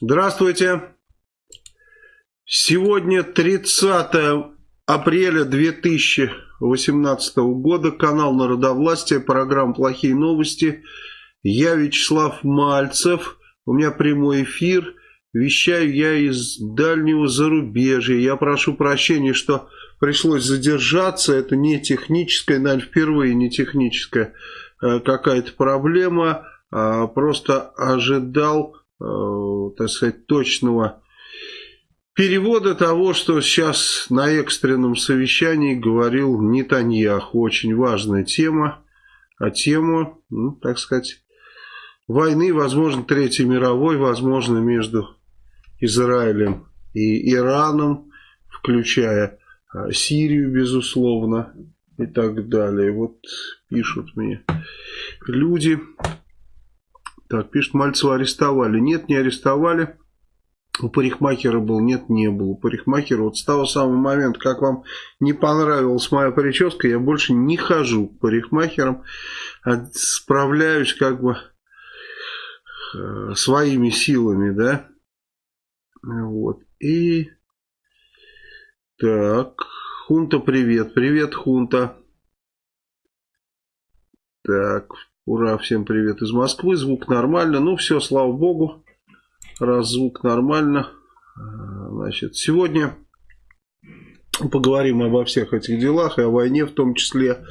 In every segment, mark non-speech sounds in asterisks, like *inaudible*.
Здравствуйте. Сегодня 30 апреля 2018 года. Канал Народовластия, программа «Плохие новости». Я Вячеслав Мальцев. У меня прямой эфир. Вещаю я из дальнего зарубежья. Я прошу прощения, что пришлось задержаться. Это не техническая, наверное, впервые не техническая э, какая-то проблема. А просто ожидал так сказать, точного перевода того, что сейчас на экстренном совещании говорил Нетаньяху. Очень важная тема, а тему, ну, так сказать, войны, возможно, Третьей мировой, возможно, между Израилем и Ираном, включая э, Сирию, безусловно, и так далее. Вот пишут мне люди. Так, пишет, Мальцева арестовали. Нет, не арестовали. У парикмахера был, нет, не был. У парикмахера вот с того самого момента, как вам не понравилась моя прическа, я больше не хожу к парикмахерам, а справляюсь как бы э, своими силами, да. Вот. И так, Хунта, привет. Привет, Хунта. Так, Ура, всем привет из Москвы. Звук нормально. Ну, все, слава богу. Раз звук нормально. А, значит, сегодня поговорим обо всех этих делах и о войне в том числе.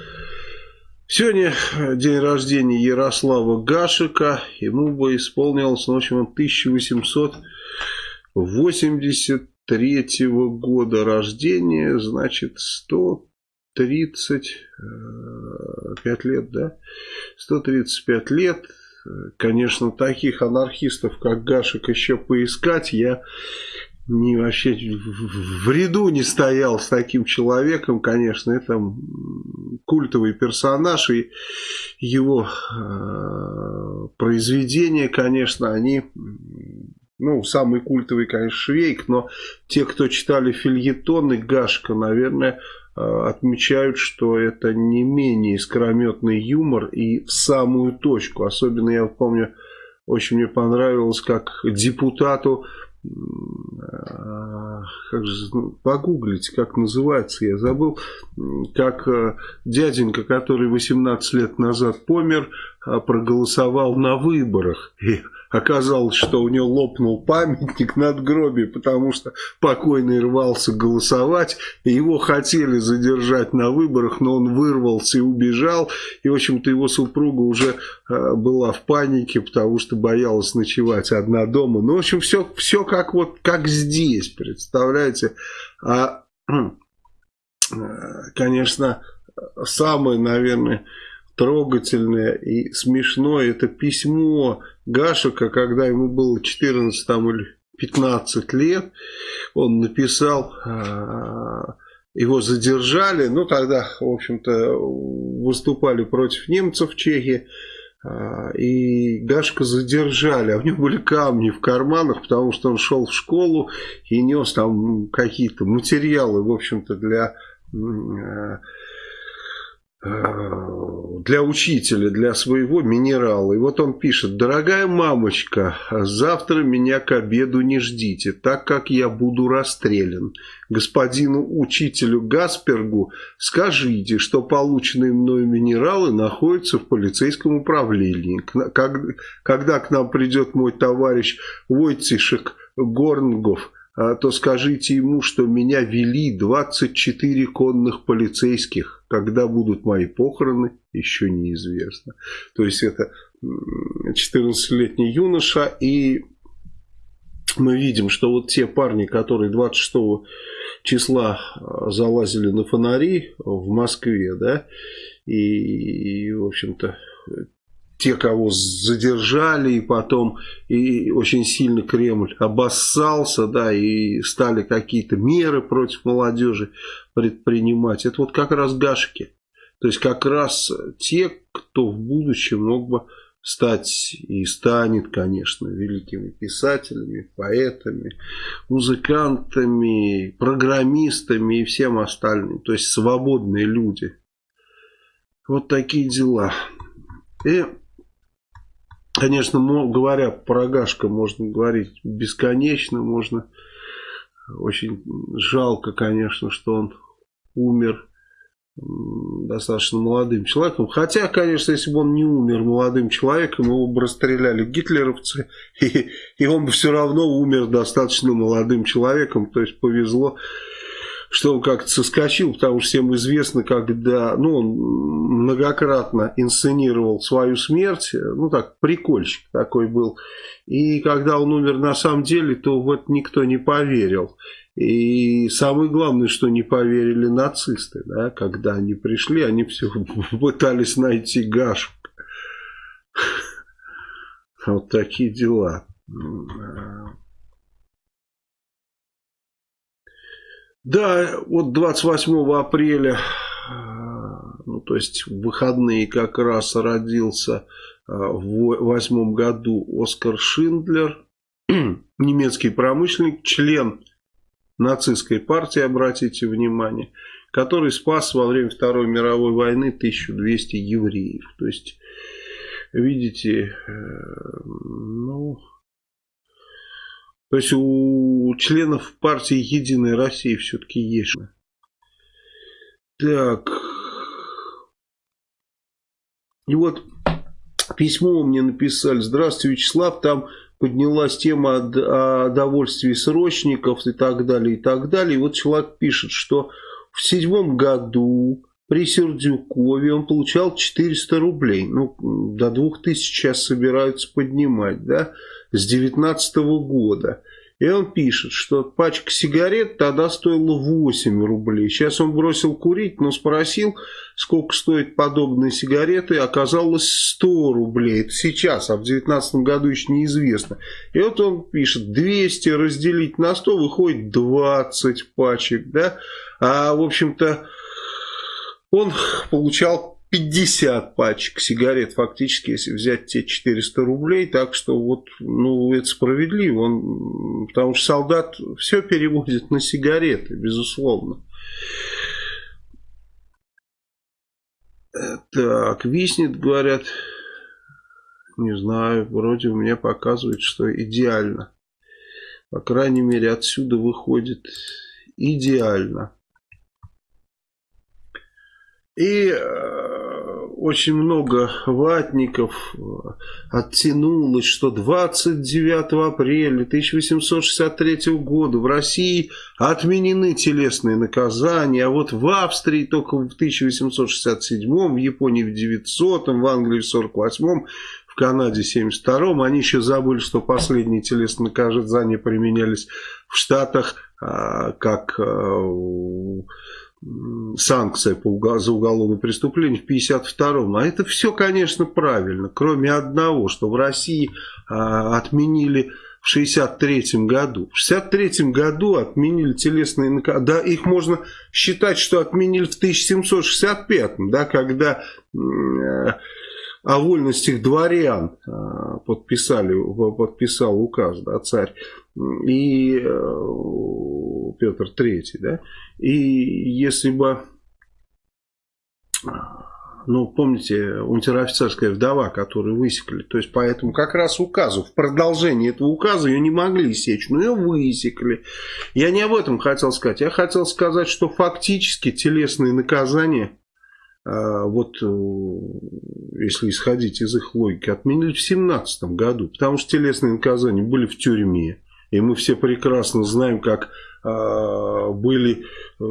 Сегодня день рождения Ярослава Гашика. Ему бы исполнилось, ну, в общем, 1883 года рождения. Значит, 100 135 лет, да? 135 лет. Конечно, таких анархистов, как Гашек, еще поискать. Я не вообще в ряду не стоял с таким человеком, конечно, это культовый персонаж, и его э, произведения, конечно, они, ну, самый культовый, конечно, Швейк, но те, кто читали фильетоны Гашка, наверное, Э, отмечают, что это не менее искрометный юмор и в самую точку. Особенно я помню, очень мне понравилось, как депутату э, как же, ну, погуглите, как называется, я забыл, как э, дяденька, который 18 лет назад помер, проголосовал на выборах. *laughs* Оказалось, что у него лопнул памятник над гробе, потому что покойный рвался голосовать. И его хотели задержать на выборах, но он вырвался и убежал. И, в общем-то, его супруга уже э, была в панике, потому что боялась ночевать одна дома. Ну, в общем, все, все как вот как здесь, представляете. А, *clears throat* э, конечно, самое, наверное трогательное и смешное. Это письмо Гашика, когда ему было 14 там, или 15 лет, он написал, а, его задержали, ну тогда, в общем-то, выступали против немцев в Чехии, а, и Гашка задержали, а у него были камни в карманах, потому что он шел в школу и нес там какие-то материалы, в общем-то, для а, для учителя, для своего минерала. И вот он пишет, дорогая мамочка, завтра меня к обеду не ждите, так как я буду расстрелян. Господину учителю Гаспергу скажите, что полученные мною минералы находятся в полицейском управлении. Когда к нам придет мой товарищ Войтишек Горнгов, то скажите ему, что меня вели 24 конных полицейских. Когда будут мои похороны, еще неизвестно. То есть это 14-летний юноша, и мы видим, что вот те парни, которые 26 числа а, залазили на фонари в Москве, да, и, и в общем-то, те, кого задержали, и потом и очень сильно Кремль обоссался, да, и стали какие-то меры против молодежи предпринимать. Это вот как раз гашки. То есть как раз те, кто в будущем мог бы стать и станет, конечно, великими писателями, поэтами, музыкантами, программистами и всем остальным. То есть свободные люди. Вот такие дела. И Конечно, говоря про Гашка, можно говорить бесконечно, можно... Очень жалко, конечно, что он умер достаточно молодым человеком. Хотя, конечно, если бы он не умер молодым человеком, его бы расстреляли гитлеровцы, *laughs* и, и он бы все равно умер достаточно молодым человеком. То есть повезло, что он как-то соскочил, потому что всем известно, когда ну, он многократно инсценировал свою смерть, ну так, прикольчик такой был. И когда он умер на самом деле, то вот никто не поверил. И самое главное, что не поверили нацисты, да, когда они пришли, они все *laughs* пытались найти Гашек. *laughs* Вот такие дела. Да, вот 28 апреля, ну, то есть в выходные как раз родился в восьмом году Оскар Шиндлер, *clears throat* немецкий промышленник, член нацистской партии, обратите внимание, который спас во время Второй мировой войны 1200 евреев. То есть, видите, э, ну... То есть у членов партии Единой России все-таки есть. Так. И вот письмо мне написали. Здравствуйте, Вячеслав. Там поднялась тема о довольствии срочников и так далее, и так далее. И вот человек пишет, что в седьмом году при Сердюкове он получал 400 рублей. Ну, до 2000 сейчас собираются поднимать, да, с 19 года. И он пишет, что пачка сигарет тогда стоила 8 рублей. Сейчас он бросил курить, но спросил, сколько стоит подобные сигареты. Оказалось 100 рублей. Это сейчас, а в 2019 году еще неизвестно. И вот он пишет, 200 разделить на 100 выходит 20 пачек. Да? А в общем-то он получал 50 пачек сигарет фактически, если взять те 400 рублей. Так что вот, ну, это справедливо. Он, потому что солдат все переводит на сигареты, безусловно. Так, виснет, говорят, не знаю, вроде у меня показывает, что идеально. По крайней мере, отсюда выходит идеально. И э, очень много ватников э, оттянулось, что 29 апреля 1863 года в России отменены телесные наказания, а вот в Австрии только в 1867, в Японии в 900, в Англии в 48 в Канаде в 72 они еще забыли, что последние телесные наказания применялись в Штатах, а, как э, санкция по, за уголовное преступление в 52-м. А это все, конечно, правильно, кроме одного, что в России а, отменили в 63 году. В 63 году отменили телесные наказания. Да, их можно считать, что отменили в 1765, да, когда о вольностях дворян э, подписали, подписал указ, да, царь и э, Петр Третий, да, и если бы, ну, помните, унтер-офицерская вдова, которую высекли, то есть поэтому как раз указу, в продолжении этого указа ее не могли сечь, но ее высекли. Я не об этом хотел сказать, я хотел сказать, что фактически телесные наказания а, вот э, если исходить из их логики, отменили в 17 году, потому что телесные наказания были в тюрьме, и мы все прекрасно знаем, как э, были э,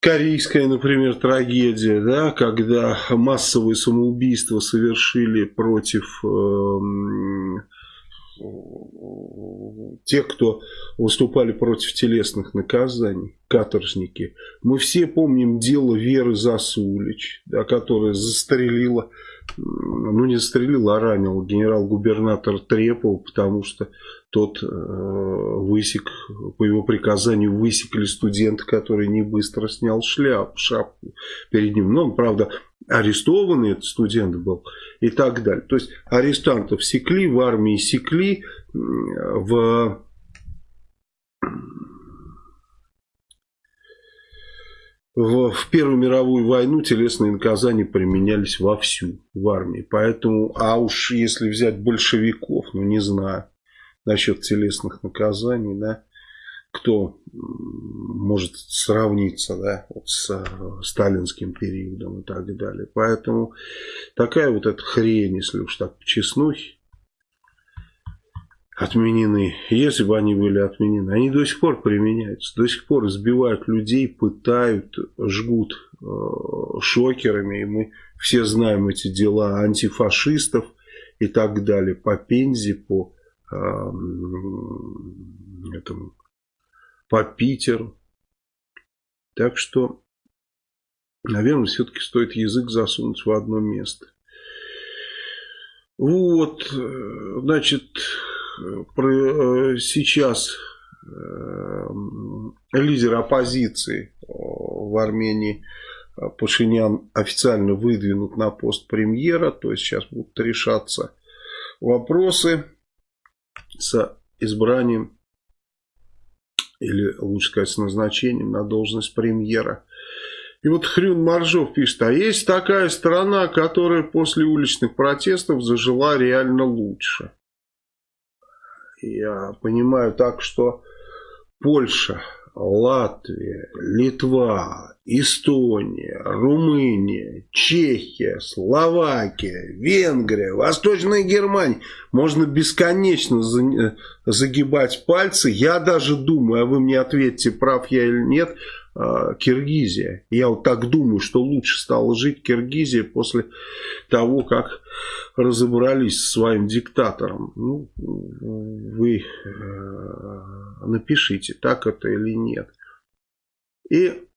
корейская, например, трагедия, да, когда массовые самоубийства совершили против э, тех, кто выступали против телесных наказаний, каторжники. Мы все помним дело Веры Засулич, да, которая застрелила ну не застрелил, а ранил генерал-губернатор Трепова, потому что тот э, высек, по его приказанию высекли студента, который не быстро снял шляп, шапку перед ним. Но он, правда, арестованный этот студент был и так далее. То есть арестантов секли, в армии секли, в в, в Первую мировую войну телесные наказания применялись вовсю в армии. Поэтому, а уж если взять большевиков, ну не знаю, насчет телесных наказаний, да, кто может сравниться да, вот с э, сталинским периодом и так далее. Поэтому такая вот эта хрень, если уж так честнухи, отменены. Если бы они были отменены, они до сих пор применяются. До сих пор избивают людей, пытают, жгут э, шокерами. И мы все знаем эти дела антифашистов и так далее. По Пензе, по э, этому, по Питеру. Так что, наверное, все-таки стоит язык засунуть в одно место. Вот, э, значит, сейчас э, лидер оппозиции э, в Армении Пашинян официально выдвинут на пост премьера, то есть сейчас будут решаться вопросы с избранием или лучше сказать с назначением на должность премьера. И вот Хрюн Маржов пишет, а есть такая страна, которая после уличных протестов зажила реально лучше. Я понимаю так, что Польша, Латвия, Литва, Эстония, Румыния, Чехия, Словакия, Венгрия, Восточная Германия. Можно бесконечно загибать пальцы. Я даже думаю, а вы мне ответьте, прав я или нет, Киргизия. Я вот так думаю, что лучше стало жить Киргизия после того, как разобрались с своим диктатором. Ну, вы э, напишите, так это или нет. И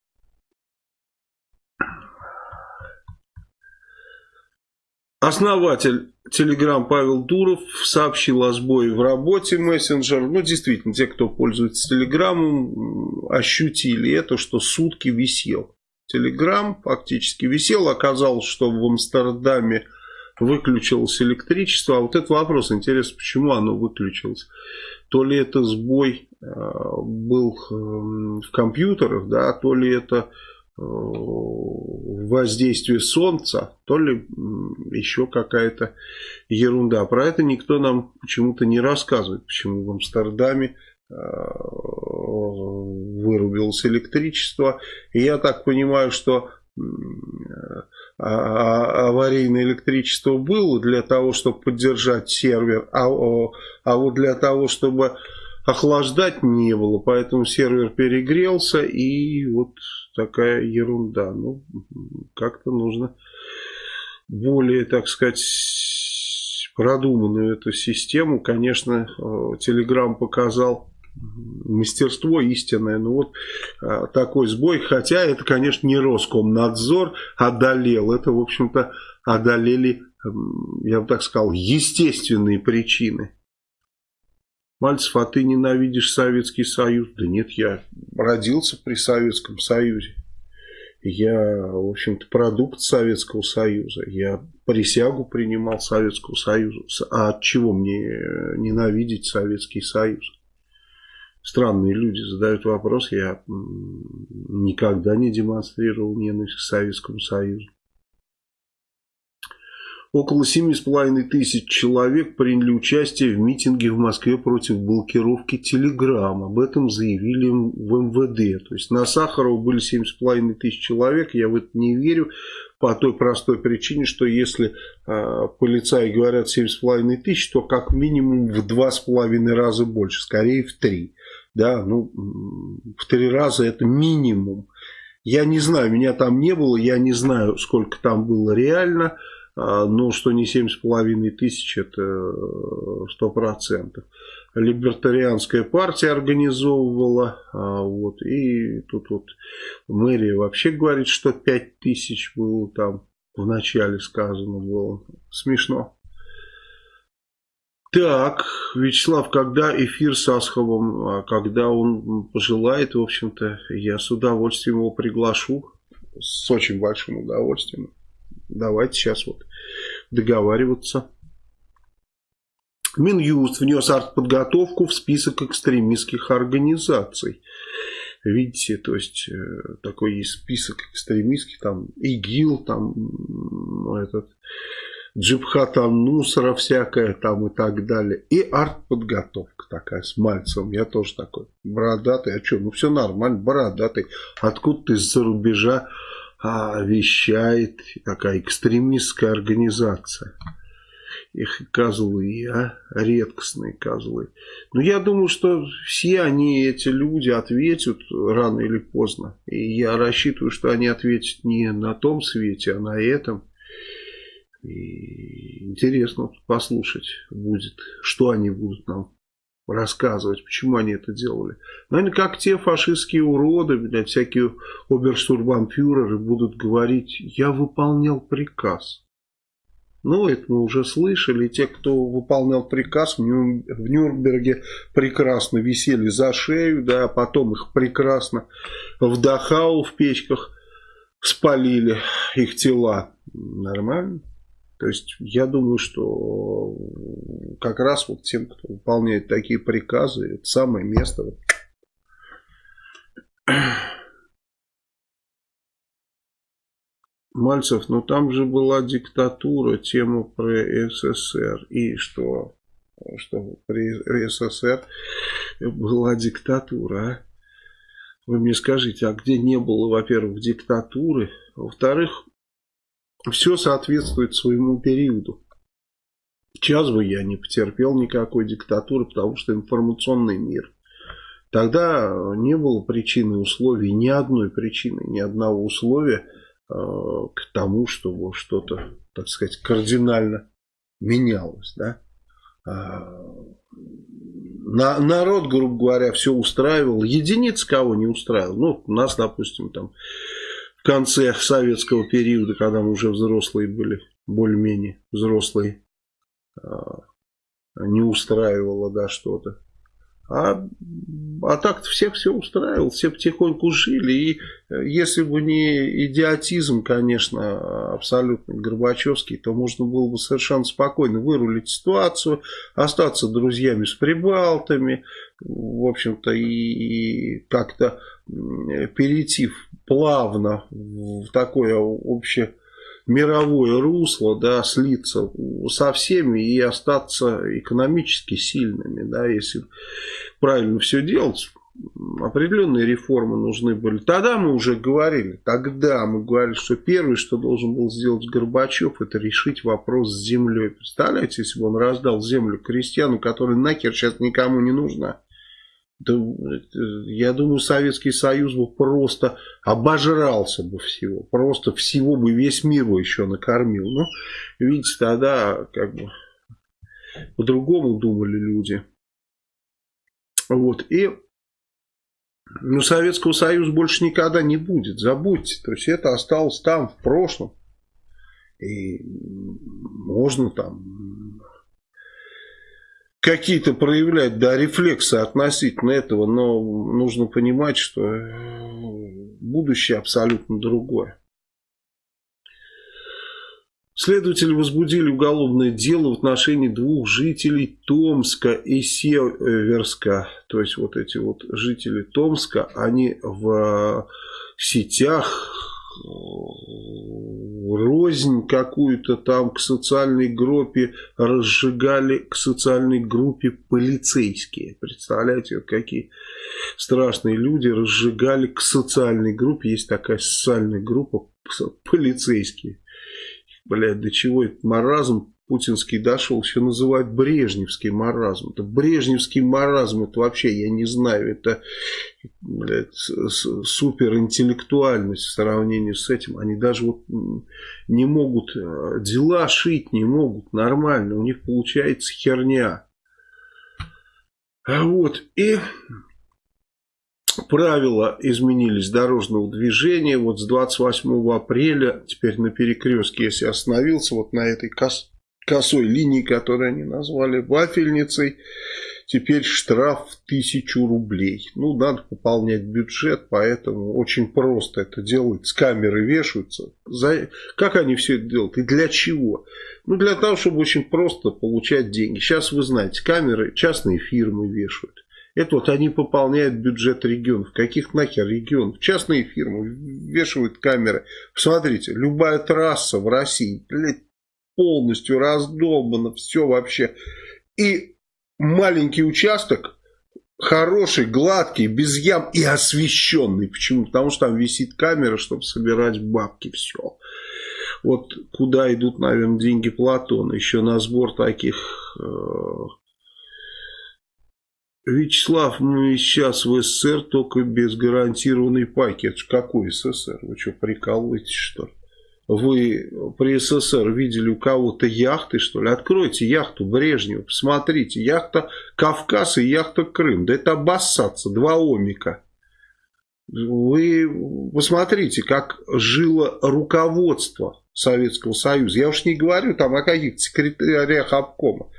Основатель Telegram Павел Дуров сообщил о сбое в работе мессенджера. Ну, действительно, те, кто пользуется Телеграмом, ощутили это, что сутки висел. Телеграм фактически висел. Оказалось, что в Амстердаме выключилось электричество. А вот этот вопрос, интересно, почему оно выключилось. То ли это сбой э, был в компьютерах, да, то ли это воздействие солнца, то ли еще какая-то ерунда. Про это никто нам почему-то не рассказывает, почему в Амстердаме э, вырубилось электричество. И я так понимаю, что а, а, аварийное электричество было для того, чтобы поддержать сервер, а, а вот для того, чтобы охлаждать не было, поэтому сервер перегрелся и вот такая ерунда. Ну, как-то нужно более, так сказать, продуманную эту систему. Конечно, Telegram показал мастерство истинное. Ну вот а, такой сбой, хотя это, конечно, не Роскомнадзор одолел. Это, в общем-то, одолели, я бы так сказал, естественные причины. Мальцев, а ты ненавидишь Советский Союз? Да нет, я родился при Советском Союзе. Я, в общем-то, продукт Советского Союза. Я присягу принимал Советского Союза. А от чего мне ненавидеть Советский Союз? Странные люди задают вопрос. Я никогда не демонстрировал ненависть к Советскому Союзу. Около 7,5 тысяч человек приняли участие в митинге в Москве против блокировки Телеграм. Об этом заявили в МВД. То есть на Сахарова были 7,5 тысяч человек. Я в это не верю по той простой причине, что если э, полицаи говорят 7,5 тысяч, то как минимум в 2,5 раза больше, скорее в 3. Да, ну, в 3 раза это минимум. Я не знаю, меня там не было, я не знаю, сколько там было реально. А, ну, что не 7,5 тысяч, это э, сто процентов. Либертарианская партия организовывала, а, вот, и тут вот мэрия вообще говорит, что 5 тысяч было там, в начале сказано было. Смешно. Так, Вячеслав, когда эфир с Асховым, а, когда он пожелает, в общем-то, я с удовольствием его приглашу, с очень большим удовольствием. Давайте сейчас вот договариваться. Минюст внес артподготовку в список экстремистских организаций. Видите, то есть э, такой есть список экстремистских, там ИГИЛ, там этот Джибхат Нусра всякая там и так далее. И артподготовка такая с Мальцевым. Я тоже такой бородатый. А что, ну все нормально, бородатый. Откуда-то из-за рубежа а, вещает такая экстремистская организация. Их козлы, а? Редкостные козлы. Но я думаю, что все они, эти люди, ответят рано или поздно. И я рассчитываю, что они ответят не на том свете, а на этом. И интересно послушать будет, что они будут нам рассказывать, почему они это делали. Наверное, как те фашистские уроды, блядь, всякие оберштурбанфюреры будут говорить, я выполнял приказ. Ну, это мы уже слышали. Те, кто выполнял приказ в Нюрнберге, прекрасно висели за шею, да, а потом их прекрасно в Дахау в печках спалили их тела. Нормально. То есть я думаю, что как раз вот тем, кто выполняет такие приказы, это самое место. Мальцев, ну там же была диктатура, тема про СССР. И что? Что при СССР была диктатура, а? Вы мне скажите, а где не было, во-первых, диктатуры? Во-вторых, все соответствует своему периоду. Сейчас бы я не потерпел никакой диктатуры, потому что информационный мир. Тогда не было причины условий, ни одной причины, ни одного условия э, к тому, чтобы что-то, так сказать, кардинально менялось. Да? А, на, народ, грубо говоря, все устраивал. Единиц кого не устраивал. Ну, нас, допустим, там в конце советского периода, когда мы уже взрослые были, более-менее взрослые, а, не устраивало, да, что-то. А, а так-то всех все устраивало, все потихоньку жили. И э, если бы не идиотизм, конечно, абсолютно Горбачевский, то можно было бы совершенно спокойно вырулить ситуацию, остаться друзьями с прибалтами, в общем-то, и как-то перейти плавно в такое общее мировое русло, да, слиться со всеми и остаться экономически сильными, да, если правильно все делать, определенные реформы нужны были. Тогда мы уже говорили, тогда мы говорили, что первое, что должен был сделать Горбачев, это решить вопрос с землей. Представляете, если бы он раздал землю крестьяну, которая нахер сейчас никому не нужна. Да, я думаю, Советский Союз бы просто обожрался бы всего. Просто всего бы весь мир бы еще накормил. Но, видите, тогда как бы по-другому думали люди. Вот. И ну, Советского Союза больше никогда не будет. Забудьте. То есть это осталось там, в прошлом. И можно там какие-то проявлять, да, рефлексы относительно этого, но нужно понимать, что будущее абсолютно другое. Следователи возбудили уголовное дело в отношении двух жителей Томска и Северска. То есть вот эти вот жители Томска, они в сетях рознь какую-то там к социальной группе разжигали к социальной группе полицейские. Представляете, вот какие страшные люди разжигали к социальной группе. Есть такая социальная группа полицейские. Блядь, до чего этот маразм путинский дошел, еще называют брежневский маразм. Это брежневский маразм, это вообще, я не знаю, это блядь, суперинтеллектуальность в сравнении с этим. Они даже вот не могут, э, дела шить не могут нормально, у них получается херня. А вот, и правила изменились дорожного движения. Вот с 28 апреля, теперь на перекрестке, если остановился вот на этой кос косой линии, которую они назвали вафельницей, теперь штраф в тысячу рублей. Ну, надо пополнять бюджет, поэтому очень просто это делают. С камеры вешаются. За... Как они все это делают и для чего? Ну, для того, чтобы очень просто получать деньги. Сейчас, вы знаете, камеры частные фирмы вешают. Это вот они пополняют бюджет регионов. Каких нахер регионов? Частные фирмы вешают камеры. Посмотрите, любая трасса в России, блядь, полностью раздолбана, все вообще. И маленький участок, хороший, гладкий, без ям и освещенный. Почему? Потому что там висит камера, чтобы собирать бабки, все. Вот куда идут, наверное, деньги Платона, еще на сбор таких... Э Вячеслав, мы сейчас в СССР только без гарантированной пайки. Это же какой СССР? Вы что, прикалываетесь, что ли? Вы при СССР видели у кого-то яхты, что ли? Откройте яхту Брежнева, посмотрите. Яхта Кавказ и яхта Крым. Да это обоссаться, два омика. Вы посмотрите, как жило руководство Советского Союза. Я уж не говорю там о каких-то секретарях обкома.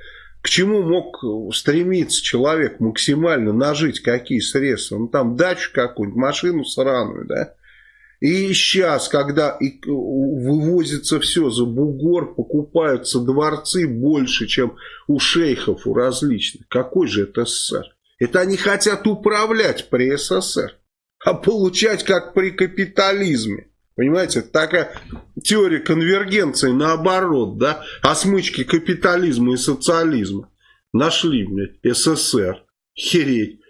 К чему мог стремиться человек максимально нажить какие средства? Ну там дачу какую-нибудь, машину сраную, да? И сейчас, когда вывозится все за бугор, покупаются дворцы больше, чем у шейхов, у различных. Какой же это СССР? Это они хотят управлять при СССР, а получать как при капитализме. Понимаете, такая теория конвергенции наоборот, да, о смычке капитализма и социализма. Нашли, блядь, СССР. Хереть.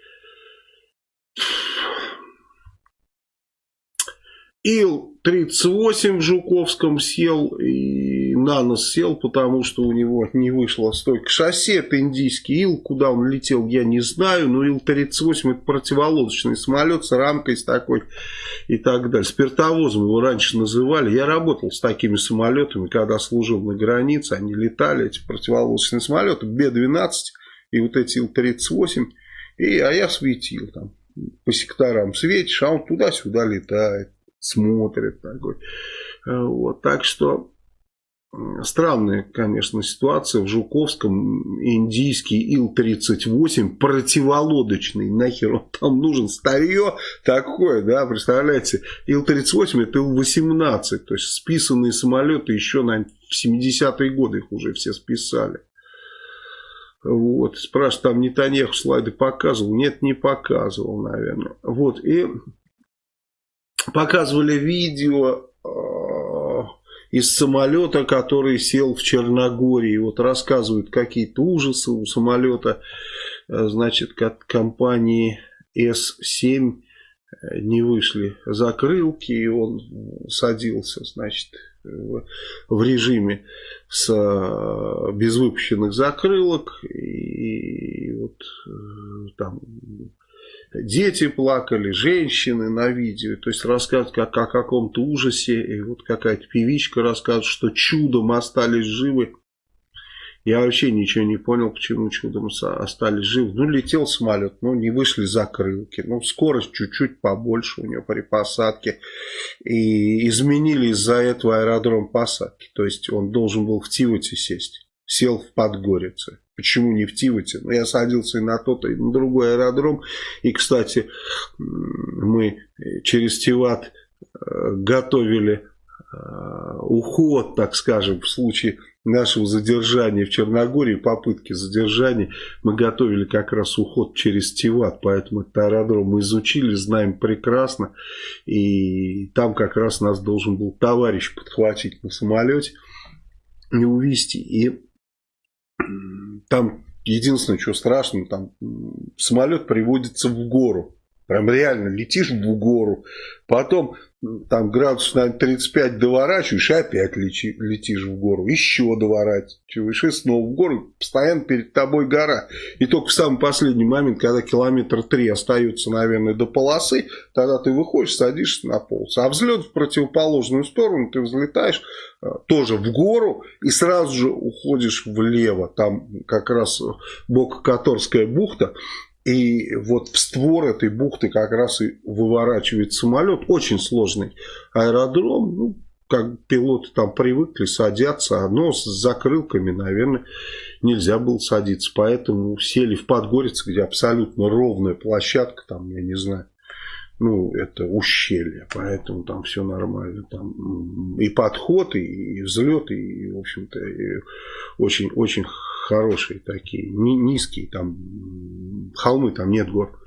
Ил-38 в Жуковском сел и на нос сел, потому что у него не вышла стойка шасси. Это индийский Ил, куда он летел, я не знаю. Но Ил-38 это противолодочный самолет с рамкой с такой и так далее. Спиртовозом его раньше называли. Я работал с такими самолетами, когда служил на границе. Они летали, эти противолодочные самолеты, Б-12 и вот эти Ил-38. И, а я светил там по секторам светишь, а он туда-сюда летает смотрит такой. Э, вот, так что странная, конечно, ситуация. В Жуковском индийский Ил-38 противолодочный. Нахер он там нужен? Старье такое, да, представляете? Ил-38 это Ил-18. То есть списанные самолеты еще, наверное, в 70-е годы их уже все списали. Вот, спрашивают, там Нетаньяху слайды показывал? Нет, не показывал, наверное. Вот, и показывали видео э, из самолета, который сел в Черногории. Вот рассказывают какие-то ужасы у самолета, э, значит, как компании С-7 э, не вышли закрылки, и он садился, значит, в, режиме с без выпущенных закрылок и вот там дети плакали, женщины на видео, то есть рассказывают как о каком-то ужасе, и вот какая-то певичка рассказывает, что чудом остались живы. Я вообще ничего не понял, почему чудом остались живы. Ну, летел самолет, ну, не вышли закрылки. Ну, скорость чуть-чуть побольше у него при посадке. И изменили из-за этого аэродром посадки. То есть, он должен был в Тивоте сесть. Сел в Подгорице. Почему не в Тивоте? Ну, я садился и на тот, и на другой аэродром. И, кстати, мы через Тиват э, готовили э, уход, так скажем, в случае нашего задержания в Черногории, попытки задержания, мы готовили как раз уход через Тиват, поэтому этот аэродром мы изучили, знаем прекрасно, и там как раз нас должен был товарищ подхватить на самолете и увезти. И там единственное, что страшно, там самолет приводится в гору. Прям реально летишь в гору, потом там градус на 35 доворачиваешь, и опять лети, летишь в гору, еще доворачиваешь, и снова в гору, постоянно перед тобой гора. И только в самый последний момент, когда километр три остается, наверное, до полосы, тогда ты выходишь, садишься на полосу. А взлет в противоположную сторону, ты взлетаешь э, тоже в гору, и сразу же уходишь влево, там как раз Бока-Которская бухта, и вот в створ этой бухты как раз и выворачивает самолет. Очень сложный аэродром. Ну, как пилоты там привыкли, садятся. Но с закрылками, наверное, нельзя было садиться. Поэтому сели в Подгорице, где абсолютно ровная площадка. Там, я не знаю, ну, это ущелье, поэтому там все нормально. Там и подход, и взлет, и, в общем-то, очень-очень хорошие такие, низкие, там холмы, там нет гор.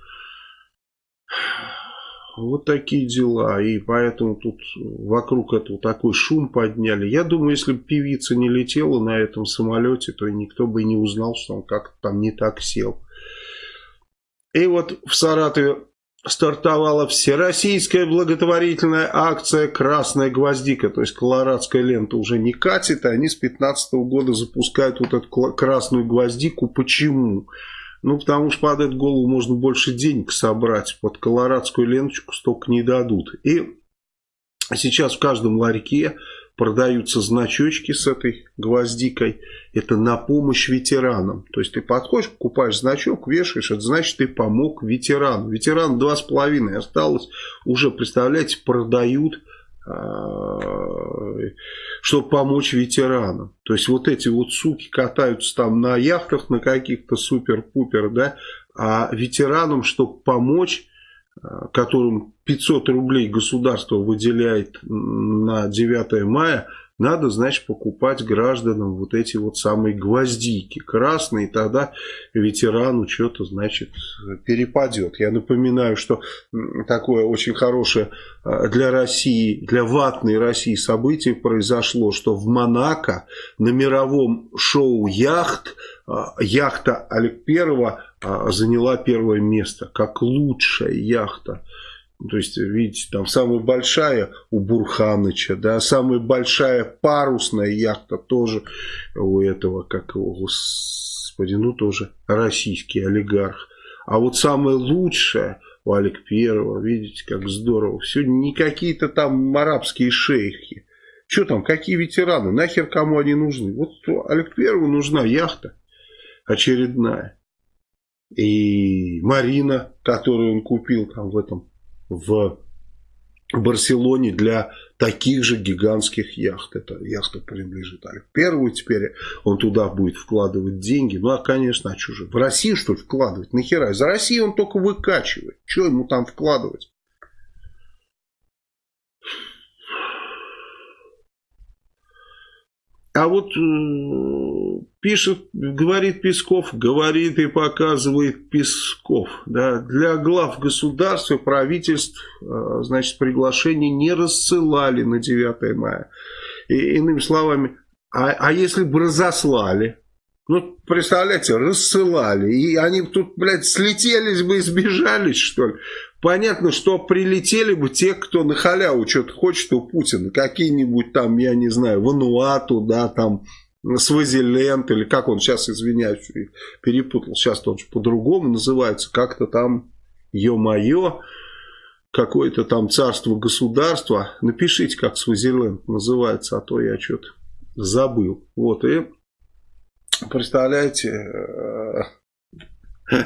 Вот такие дела. И поэтому тут вокруг этого такой шум подняли. Я думаю, если бы певица не летела на этом самолете, то никто бы не узнал, что он как-то там не так сел. И вот в Саратове стартовала всероссийская благотворительная акция «Красная гвоздика». То есть колорадская лента уже не катит, а они с 2015 года запускают вот эту красную гвоздику. Почему? Ну, потому что под эту голову можно больше денег собрать. Под колорадскую ленточку столько не дадут. И сейчас в каждом ларьке продаются значочки с этой гвоздикой. Это на помощь ветеранам. То есть ты подходишь, покупаешь значок, вешаешь, это значит ты помог ветерану. Ветеран два с половиной осталось. Уже, представляете, продают а, чтобы помочь ветеранам. То есть вот эти вот суки катаются там на яхтах на каких-то супер-пупер, да, а ветеранам, чтобы помочь, которым 500 рублей государство выделяет на 9 мая, надо, значит, покупать гражданам вот эти вот самые гвоздики красные, тогда ветерану что-то, значит, перепадет. Я напоминаю, что такое очень хорошее а, для России, для ватной России событие произошло, что в Монако на мировом шоу «Яхт» а, яхта Олег Первого заняла первое место, как лучшая яхта то есть, видите, там самая большая у Бурханыча, да, самая большая парусная яхта тоже у этого, как его, господи, ну тоже российский олигарх. А вот самая лучшая у Олег Первого, видите, как здорово. Все не какие-то там арабские шейхи. Что там, какие ветераны, нахер кому они нужны? Вот Олег Первому нужна яхта очередная. И Марина, которую он купил там в этом в Барселоне для таких же гигантских яхт. Эта яхта принадлежит Олег Первому теперь. Он туда будет вкладывать деньги. Ну, а, конечно, а же? В Россию, что ли, вкладывать? Нахера? За Россию он только выкачивает. Что ему там вкладывать? А вот э, пишет, говорит Песков, говорит и показывает Песков. Да, для глав государства, правительств, э, значит, приглашения не рассылали на 9 мая. И, иными словами, а, а если бы разослали? Ну, представляете, рассылали. И они тут, блядь, слетелись бы и сбежались, что ли. Понятно, что прилетели бы те, кто на халяву что-то хочет у Путина. Какие-нибудь там, я не знаю, Вануату, да, там, Свазиленд, или как он сейчас, извиняюсь, перепутал. Сейчас он по-другому называется. Как-то там, ё-моё, какое-то там царство-государство. Напишите, как Свазиленд называется, а то я что-то забыл. Вот, и представляете, э,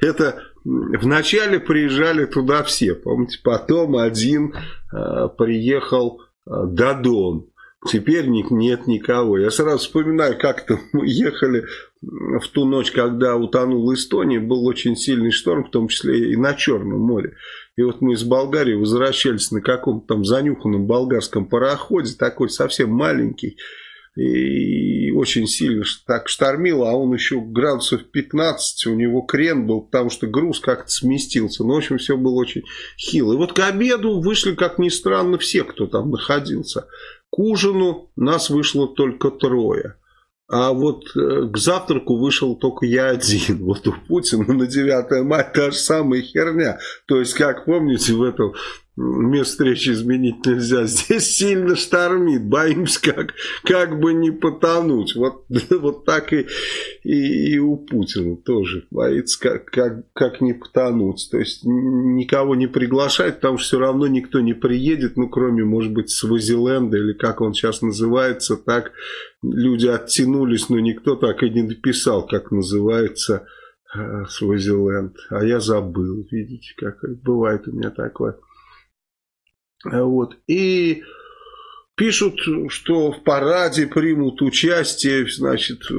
*laughs* это Вначале приезжали туда все, помните, потом один э, приехал э, Дадон. Теперь нет никого. Я сразу вспоминаю, как-то *laughs* мы ехали в ту ночь, когда утонула Эстония, был очень сильный шторм, в том числе и на Черном море. И вот мы из Болгарии возвращались на каком-то там занюханном болгарском пароходе, такой совсем маленький и очень сильно так штормило, а он еще градусов 15, у него крен был, потому что груз как-то сместился. Ну, в общем, все было очень хило. И вот к обеду вышли, как ни странно, все, кто там находился. К ужину нас вышло только трое. А вот э, к завтраку вышел только я один. Вот у Путина на 9 мая та же самая херня. То есть, как помните, в этом место встречи изменить нельзя. Здесь сильно штормит, боимся как, как бы не потонуть. Вот, *laughs* вот так и, и, и у Путина тоже боится как, как, как не потонуть. То есть никого не приглашать, потому что все равно никто не приедет, ну кроме, может быть, Свазиленда или как он сейчас называется, так люди оттянулись, но никто так и не написал, как называется э, Свазиленд. А я забыл, видите, как бывает у меня такое. Вот. И Пишут, что в параде примут участие, значит, э,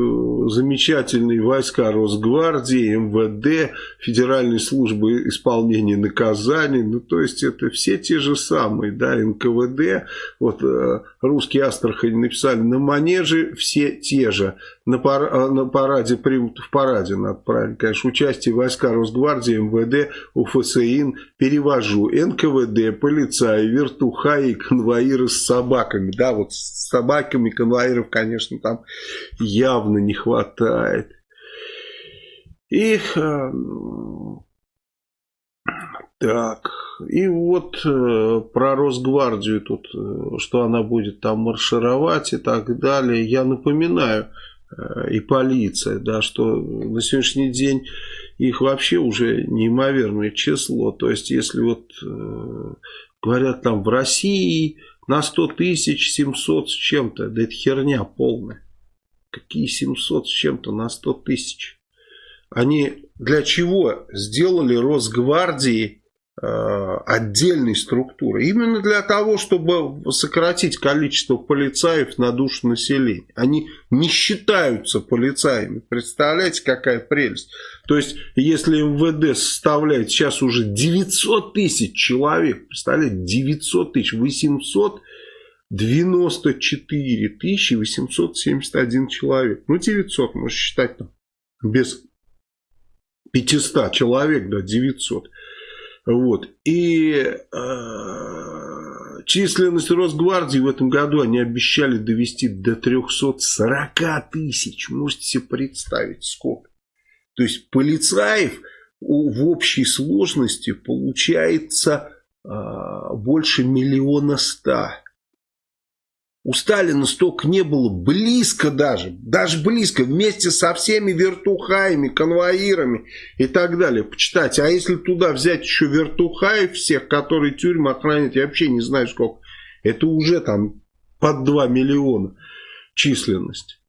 замечательные войска Росгвардии, МВД, Федеральной службы исполнения наказаний. Ну, то есть, это все те же самые, да, НКВД. Вот э, русские Астрахани написали на манеже все те же. На, пар, э, на параде примут, в параде, надо правильно, конечно, участие войска Росгвардии, МВД, УФСИН, перевожу, НКВД, полицаи, вертухаи, конвоиры с собак собаками. Да, вот с собаками конвоиров, конечно, там явно не хватает. И э, так, и вот э, про Росгвардию тут, э, что она будет там маршировать и так далее. Я напоминаю, э, и полиция, да, что на сегодняшний день их вообще уже неимоверное число. То есть, если вот э, говорят там в России на 100 тысяч 700 с чем-то. Да это херня полная. Какие 700 с чем-то на 100 тысяч? Они для чего сделали Росгвардии отдельной структуры. Именно для того, чтобы сократить количество полицаев на душу населения. Они не считаются полицаями. Представляете, какая прелесть. То есть, если МВД составляет сейчас уже 900 тысяч человек, представляете, 900 тысяч, 894 тысячи 871 человек. Ну, 900, можно считать там, без 500 человек, да, 900. Вот. И э, численность Росгвардии в этом году они обещали довести до 340 тысяч. Можете себе представить, сколько. То есть полицаев в общей сложности получается э, больше миллиона ста. У Сталина столько не было, близко даже, даже близко, вместе со всеми вертухаями, конвоирами и так далее. Почитайте, а если туда взять еще вертухаев всех, которые тюрьмы охранят, я вообще не знаю сколько, это уже там под 2 миллиона численность.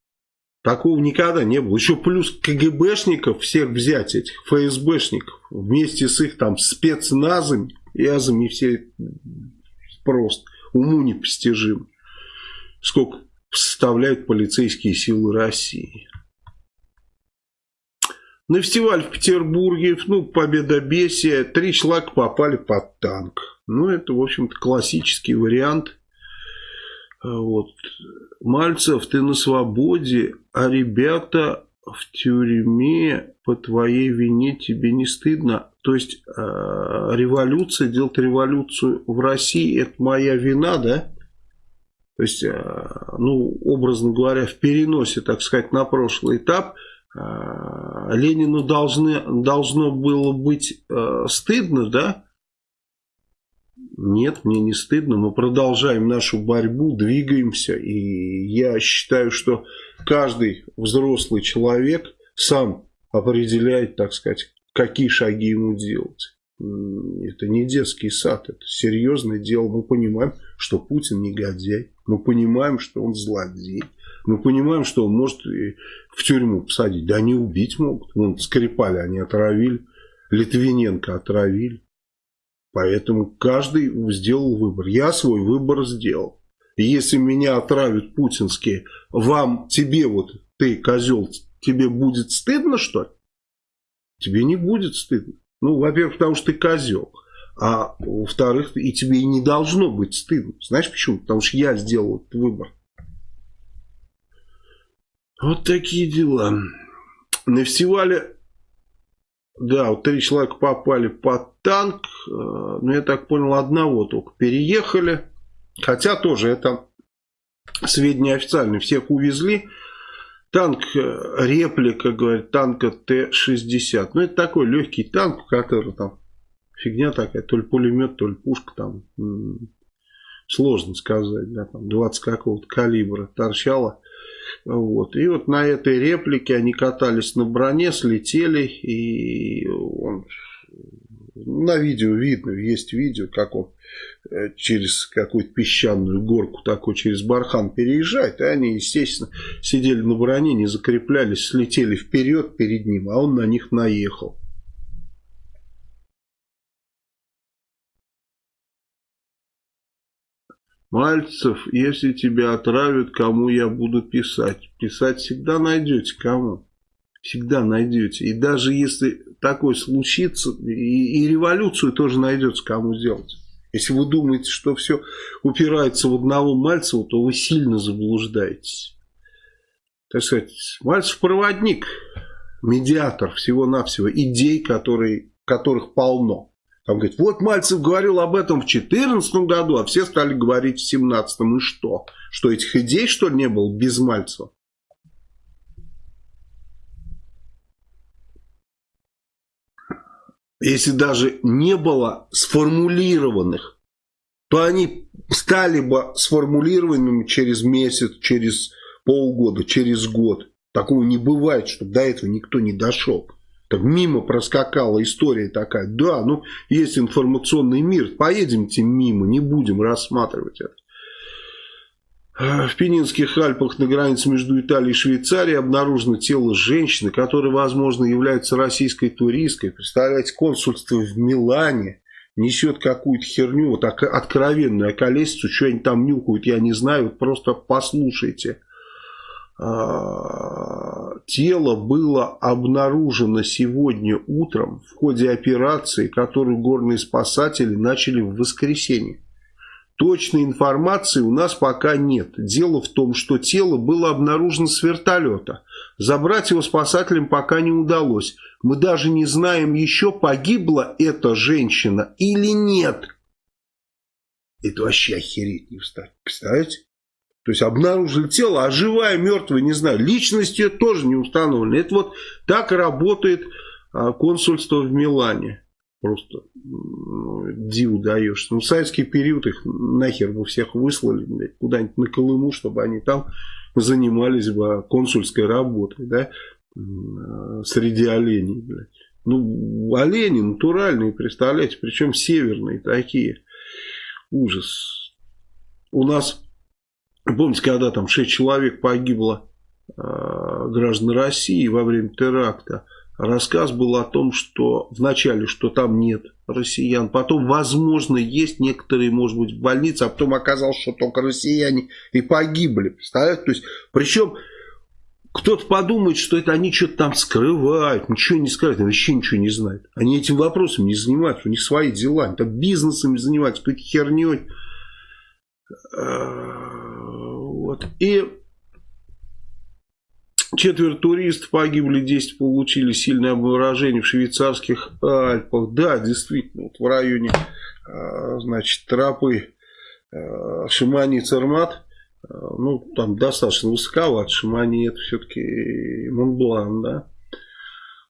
Такого никогда не было. Еще плюс КГБшников всех взять, этих ФСБшников, вместе с их там спецназами и азами все просто уму непостижимо сколько составляют полицейские силы России. На фестиваль в Петербурге, ну, победобесие, три человека попали под танк. Ну, это, в общем-то, классический вариант. Вот. Мальцев, ты на свободе, а ребята в тюрьме по твоей вине тебе не стыдно. То есть, э, революция, делать революцию в России, это моя вина, да? То есть, э, ну, образно говоря, в переносе, так сказать, на прошлый этап, э, Ленину должны, должно было быть э, стыдно, да? Нет, мне не стыдно. Мы продолжаем нашу борьбу, двигаемся. И я считаю, что каждый взрослый человек сам определяет, так сказать, какие шаги ему делать. Это не детский сад, это серьезное дело. Мы понимаем, что Путин негодяй. Мы понимаем, что он злодей. Мы понимаем, что он может в тюрьму посадить. Да они убить могут. Вон Скрипали они отравили. Литвиненко отравили. Поэтому каждый сделал выбор. Я свой выбор сделал. И если меня отравят путинские, вам, тебе вот, ты, козел, тебе будет стыдно, что ли? Тебе не будет стыдно. Ну, во-первых, потому что ты козел. А во-вторых, и тебе не должно быть стыдно. Знаешь почему? Потому что я сделал этот выбор. Вот такие дела. На фестивале, да, вот три человека попали под танк. Э, ну, я так понял, одного только переехали. Хотя тоже это сведения официальные. Всех увезли. Танк э, реплика, говорит, танка Т-60. Ну, это такой легкий танк, который там фигня такая, то ли пулемет, то ли пушка там, сложно сказать, да, там 20 какого-то калибра торчала. Вот. И вот на этой реплике они катались на броне, слетели, и он, на видео видно, есть видео, как он э, через какую-то песчаную горку такой через бархан переезжает, и они, естественно, сидели на броне, не закреплялись, слетели вперед перед ним, а он на них наехал. Мальцев, если тебя отравят, кому я буду писать? Писать всегда найдете, кому? Всегда найдете. И даже если такое случится, и, и революцию тоже найдется, кому сделать. Если вы думаете, что все упирается в одного Мальцева, то вы сильно заблуждаетесь. Так сказать, Мальцев проводник, медиатор всего-навсего, идей, которые, которых полно. Там говорит, вот Мальцев говорил об этом в 2014 году, а все стали говорить в 2017. И что? Что этих идей, что ли, не было без Мальцева? Если даже не было сформулированных, то они стали бы сформулированными через месяц, через полгода, через год. Такого не бывает, чтобы до этого никто не дошел. Так мимо проскакала история такая. Да, ну есть информационный мир, поедемте мимо, не будем рассматривать это. В Пенинских Альпах на границе между Италией и Швейцарией обнаружено тело женщины, которая, возможно, является российской туристкой. Представляете, консульство в Милане несет какую-то херню, вот откровенную околесицу, что они там нюхают, я не знаю, просто послушайте. А, тело было обнаружено сегодня утром в ходе операции, которую горные спасатели начали в воскресенье. Точной информации у нас пока нет. Дело в том, что тело было обнаружено с вертолета. Забрать его спасателям пока не удалось. Мы даже не знаем еще, погибла эта женщина или нет. Это вообще охереть не встать. Представляете? То есть обнаружили тело, а живая, мертвая, не знаю. Личность ее тоже не установлена. Это вот так работает а, консульство в Милане. Просто диву даешь. Ну, советский период их нахер бы всех выслали куда-нибудь на Колыму, чтобы они там занимались бы консульской работой, да, среди оленей, блядь. Ну, олени натуральные, представляете, причем северные такие. Ужас. У нас Помните, когда там 6 человек погибло э, граждан России во время теракта, рассказ был о том, что вначале, что там нет россиян, потом, возможно, есть некоторые, может быть, в больнице, а потом оказалось, что только россияне и погибли. Представляете? То есть, причем кто-то подумает, что это они что-то там скрывают, ничего не скрывают, вообще ничего не знают. Они этим вопросом не занимаются, у них свои дела, они там бизнесами занимаются, какой-то херней. Вот. И четверо туристов погибли, 10 получили сильное обморожение в швейцарских Альпах. Да, действительно, вот в районе а, значит, тропы а, Шимани-Цермат, а, ну, там достаточно высоковато, Шимани это все-таки Монблан, да,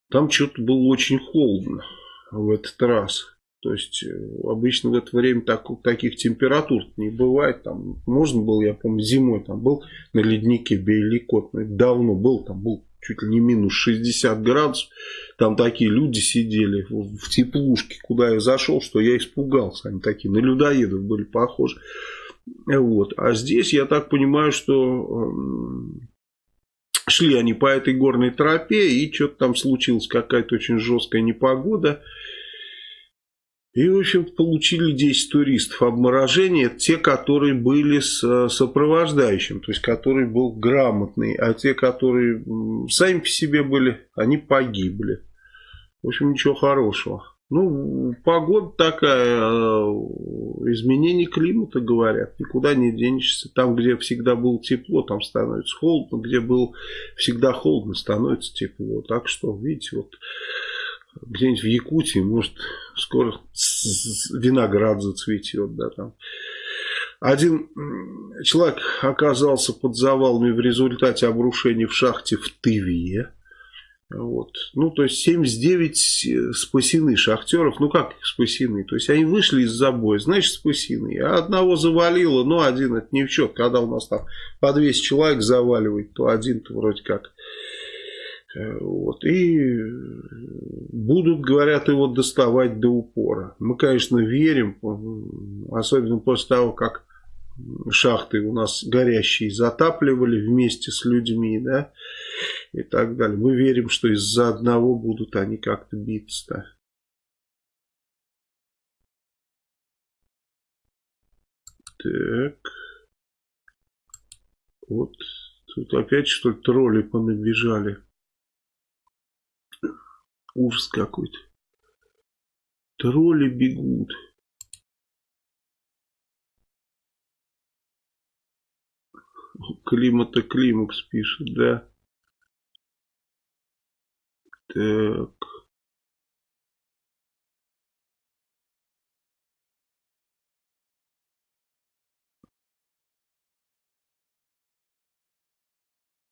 там что-то было очень холодно в этот раз. То есть э, обычно в это время так, таких температур не бывает. Там можно было, я помню, зимой там был на леднике Бейликот. Ну, давно был, там был чуть ли не минус 60 градусов. Там такие люди сидели в, теплушке, куда я зашел, что я испугался. Они такие на людоедов были похожи. Вот. А здесь я так понимаю, что э, шли они по этой горной тропе, и что-то там случилось, какая-то очень жесткая непогода. И, в общем получили 10 туристов. Обморожение это те, которые были с э, сопровождающим, то есть который был грамотный. А те, которые сами по себе были, они погибли. В общем, ничего хорошего. Ну, погода такая, э, изменение климата, говорят, никуда не денешься. Там, где всегда было тепло, там становится холодно, где было всегда холодно, становится тепло. Так что, видите, вот где-нибудь в Якутии, может, скоро виноград зацветет, да, там. Один человек оказался под завалами в результате обрушения в шахте в Тыве. Вот. Ну, то есть 79 спасены шахтеров. Ну, как спасены? То есть они вышли из забоя, значит, спасены. А одного завалило, но один это не в счет. Когда у нас там по 200 человек заваливает, то один-то вроде как Э, вот. И будут, говорят, его доставать до упора. Мы, конечно, верим, особенно после того, как шахты у нас горящие затапливали вместе с людьми, да, и так далее. Мы верим, что из-за одного будут они как-то биться. Так. Вот тут опять что ли тролли понабежали. Ужас какой-то. Тролли бегут. Климата Климакс пишет, да. Так.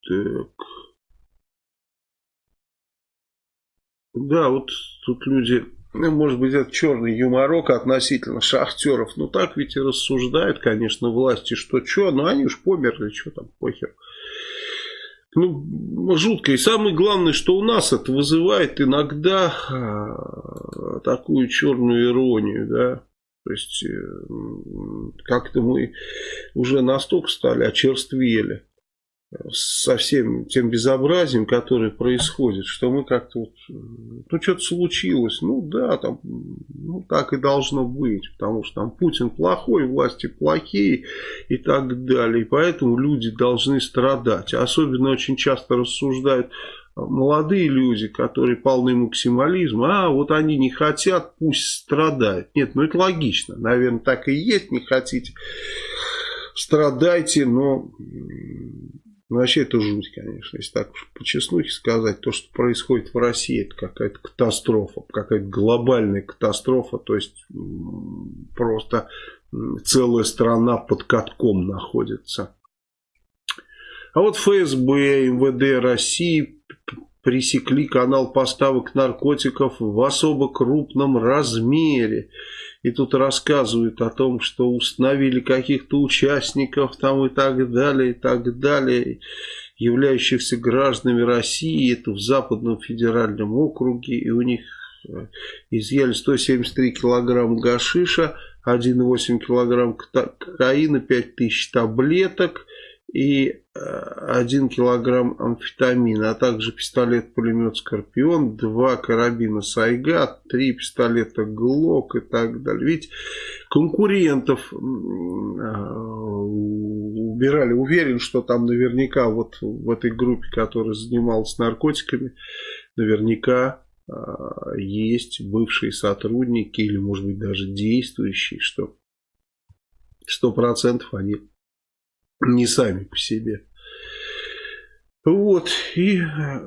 Так. Да, вот тут люди, ну, может быть, это черный юморок относительно шахтеров. Ну, так ведь и рассуждают, конечно, власти, что что, ну, они уж померли, что там, похер. Ну, жутко. И самое главное, что у нас это вызывает иногда а, такую черную иронию, да. То есть, э, как-то мы уже настолько стали очерствели со всем тем безобразием, которое происходит, что мы как-то вот, ну что-то случилось, ну да, там, ну так и должно быть, потому что там Путин плохой, власти плохие и так далее, и поэтому люди должны страдать. Особенно очень часто рассуждают молодые люди, которые полны максимализма, а вот они не хотят, пусть страдают. Нет, ну это логично, наверное, так и есть, не хотите, страдайте, но ну, вообще это жуть, конечно. Если так по честнухе сказать, то, что происходит в России, это какая-то катастрофа, какая-то глобальная катастрофа. То есть, просто целая страна под катком находится. А вот ФСБ, МВД России пресекли канал поставок наркотиков в особо крупном размере. И тут рассказывают о том, что установили каких-то участников там и так далее, и так далее, являющихся гражданами России, это в Западном федеральном округе, и у них э, изъяли 173 килограмма гашиша, 1,8 килограмм кокаина, 5000 таблеток, и 1 э, килограмм амфетамина, а также пистолет-пулемет «Скорпион», 2 карабина «Сайга», 3 пистолета «Глок» и так далее. Ведь конкурентов э, убирали. Уверен, что там наверняка вот в этой группе, которая занималась наркотиками, наверняка э, есть бывшие сотрудники или, может быть, даже действующие, что 100% они не сами по себе. Вот, и э,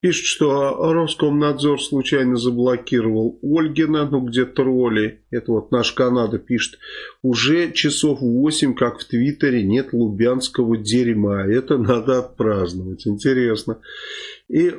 пишет, что Роскомнадзор случайно заблокировал Ольгина, ну где тролли, это вот наш Канада пишет, уже часов 8, как в Твиттере, нет лубянского дерьма, это надо отпраздновать, интересно. И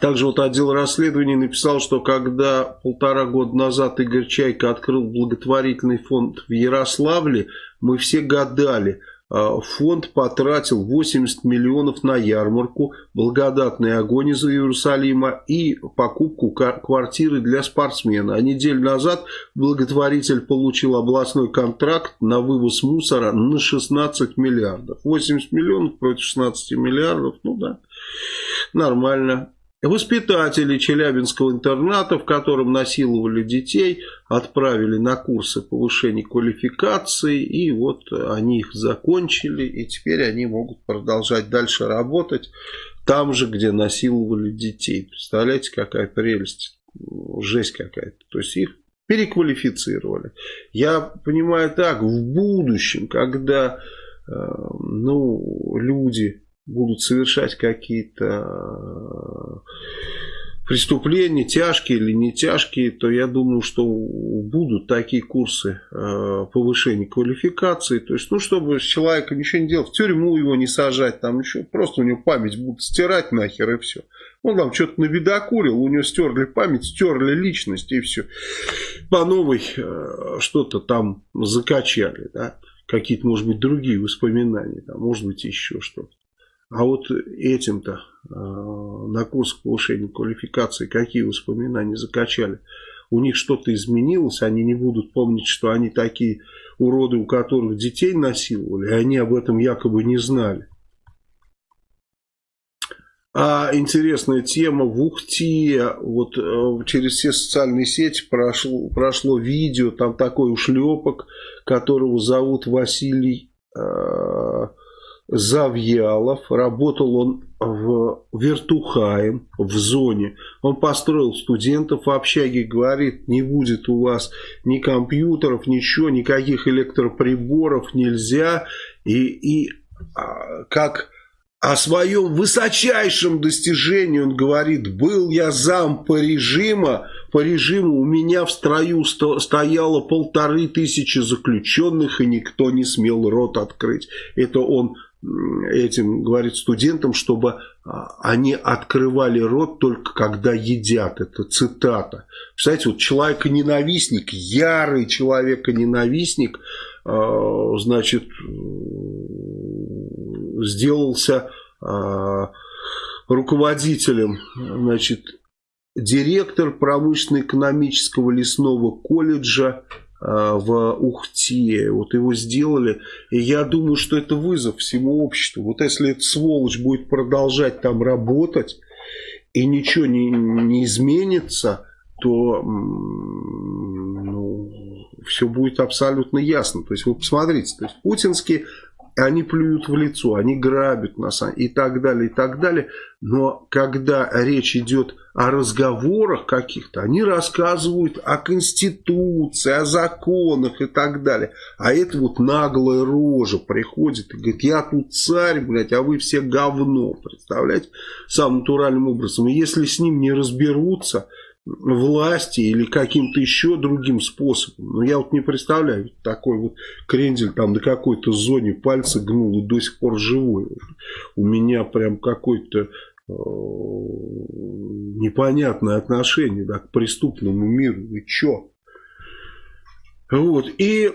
также вот отдел расследований написал, что когда полтора года назад Игорь Чайка открыл благотворительный фонд в Ярославле, мы все гадали, а, фонд потратил 80 миллионов на ярмарку, благодатный огонь из Иерусалима и покупку квартиры для спортсмена. А неделю назад благотворитель получил областной контракт на вывоз мусора на 16 миллиардов. 80 миллионов против 16 миллиардов, ну да, нормально. Воспитатели Челябинского интерната, в котором насиловали детей, отправили на курсы повышения квалификации, и вот они их закончили, и теперь они могут продолжать дальше работать там же, где насиловали детей. Представляете, какая прелесть, жесть какая-то. То есть их переквалифицировали. Я понимаю так, в будущем, когда э, ну, люди будут совершать какие-то э, преступления, тяжкие или не тяжкие, то я думаю, что будут такие курсы э, повышения квалификации. То есть, ну, чтобы с человеком ничего не делать, в тюрьму его не сажать, там еще просто у него память будут стирать нахер и все. Он там что-то набедокурил, у него стерли память, стерли личность и все. По новой э, что-то там закачали, да. Какие-то, может быть, другие воспоминания, там, может быть, еще что-то. А вот этим-то э, на курс повышения квалификации какие воспоминания закачали? У них что-то изменилось, они не будут помнить, что они такие уроды, у которых детей насиловали, и они об этом якобы не знали. а интересная тема в Ухте, вот э, через все социальные сети прошло, прошло видео, там такой ушлепок, которого зовут Василий э, Завьялов, работал он в Вертухаем, в зоне. Он построил студентов в общаге, говорит, не будет у вас ни компьютеров, ничего, никаких электроприборов нельзя. И, и а, как о своем высочайшем достижении он говорит, был я зам по режиму, по режиму у меня в строю стояло полторы тысячи заключенных, и никто не смел рот открыть. Это он этим говорит студентам, чтобы а, они открывали рот только когда едят. Это цитата. Представляете, вот человека-ненавистник, ярый человека-ненавистник, а, значит, сделался а, руководителем, значит, директор промышленно-экономического лесного колледжа в Ухте. Вот его сделали. И я думаю, что это вызов всему обществу. Вот если эта сволочь будет продолжать там работать, и ничего не, не изменится, то ну, все будет абсолютно ясно. То есть вы посмотрите, то есть путинские они плюют в лицо, они грабят нас и так далее, и так далее. Но когда речь идет о разговорах каких-то, они рассказывают о Конституции, о законах и так далее. А это вот наглая рожа приходит и говорит, я тут царь, блядь, а вы все говно. Представляете? Самым натуральным образом. И если с ним не разберутся, власти или каким-то еще другим способом. Но я вот не представляю, такой вот крендель там до какой-то зоне пальца гнул и до сих пор живой. У меня прям какой-то непонятное отношение да, к преступному миру. И чё? Вот. И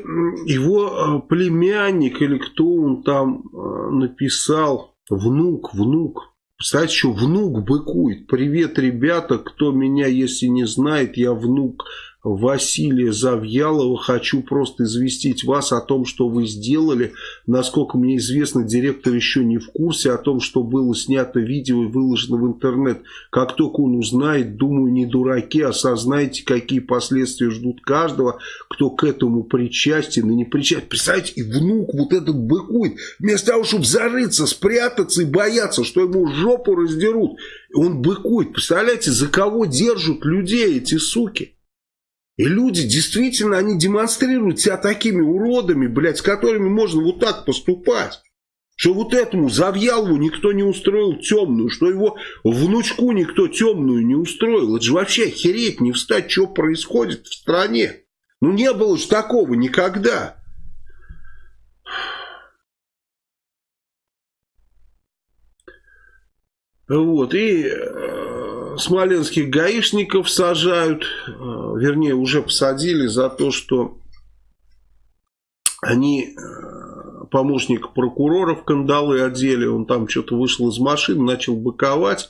его э, племянник или кто он там э, написал, внук, внук, кстати, что внук быкует. Привет, ребята, кто меня, если не знает, я внук Василия Завьялова. Хочу просто известить вас о том, что вы сделали. Насколько мне известно, директор еще не в курсе о том, что было снято видео и выложено в интернет. Как только он узнает, думаю, не дураки, осознайте, какие последствия ждут каждого, кто к этому причастен и не причастен. Представляете, и внук вот этот быкует. Вместо того, чтобы зарыться, спрятаться и бояться, что ему жопу раздерут, он быкует. Представляете, за кого держат людей эти суки? И люди действительно, они демонстрируют себя такими уродами, блядь, с которыми можно вот так поступать. Что вот этому Завьялову никто не устроил темную, что его внучку никто темную не устроил. Это же вообще охереть не встать, что происходит в стране. Ну не было же такого никогда. Вот, и э, смоленских гаишников сажают, э, вернее, уже посадили за то, что они э, помощник прокурора в кандалы одели, он там что-то вышел из машины, начал быковать,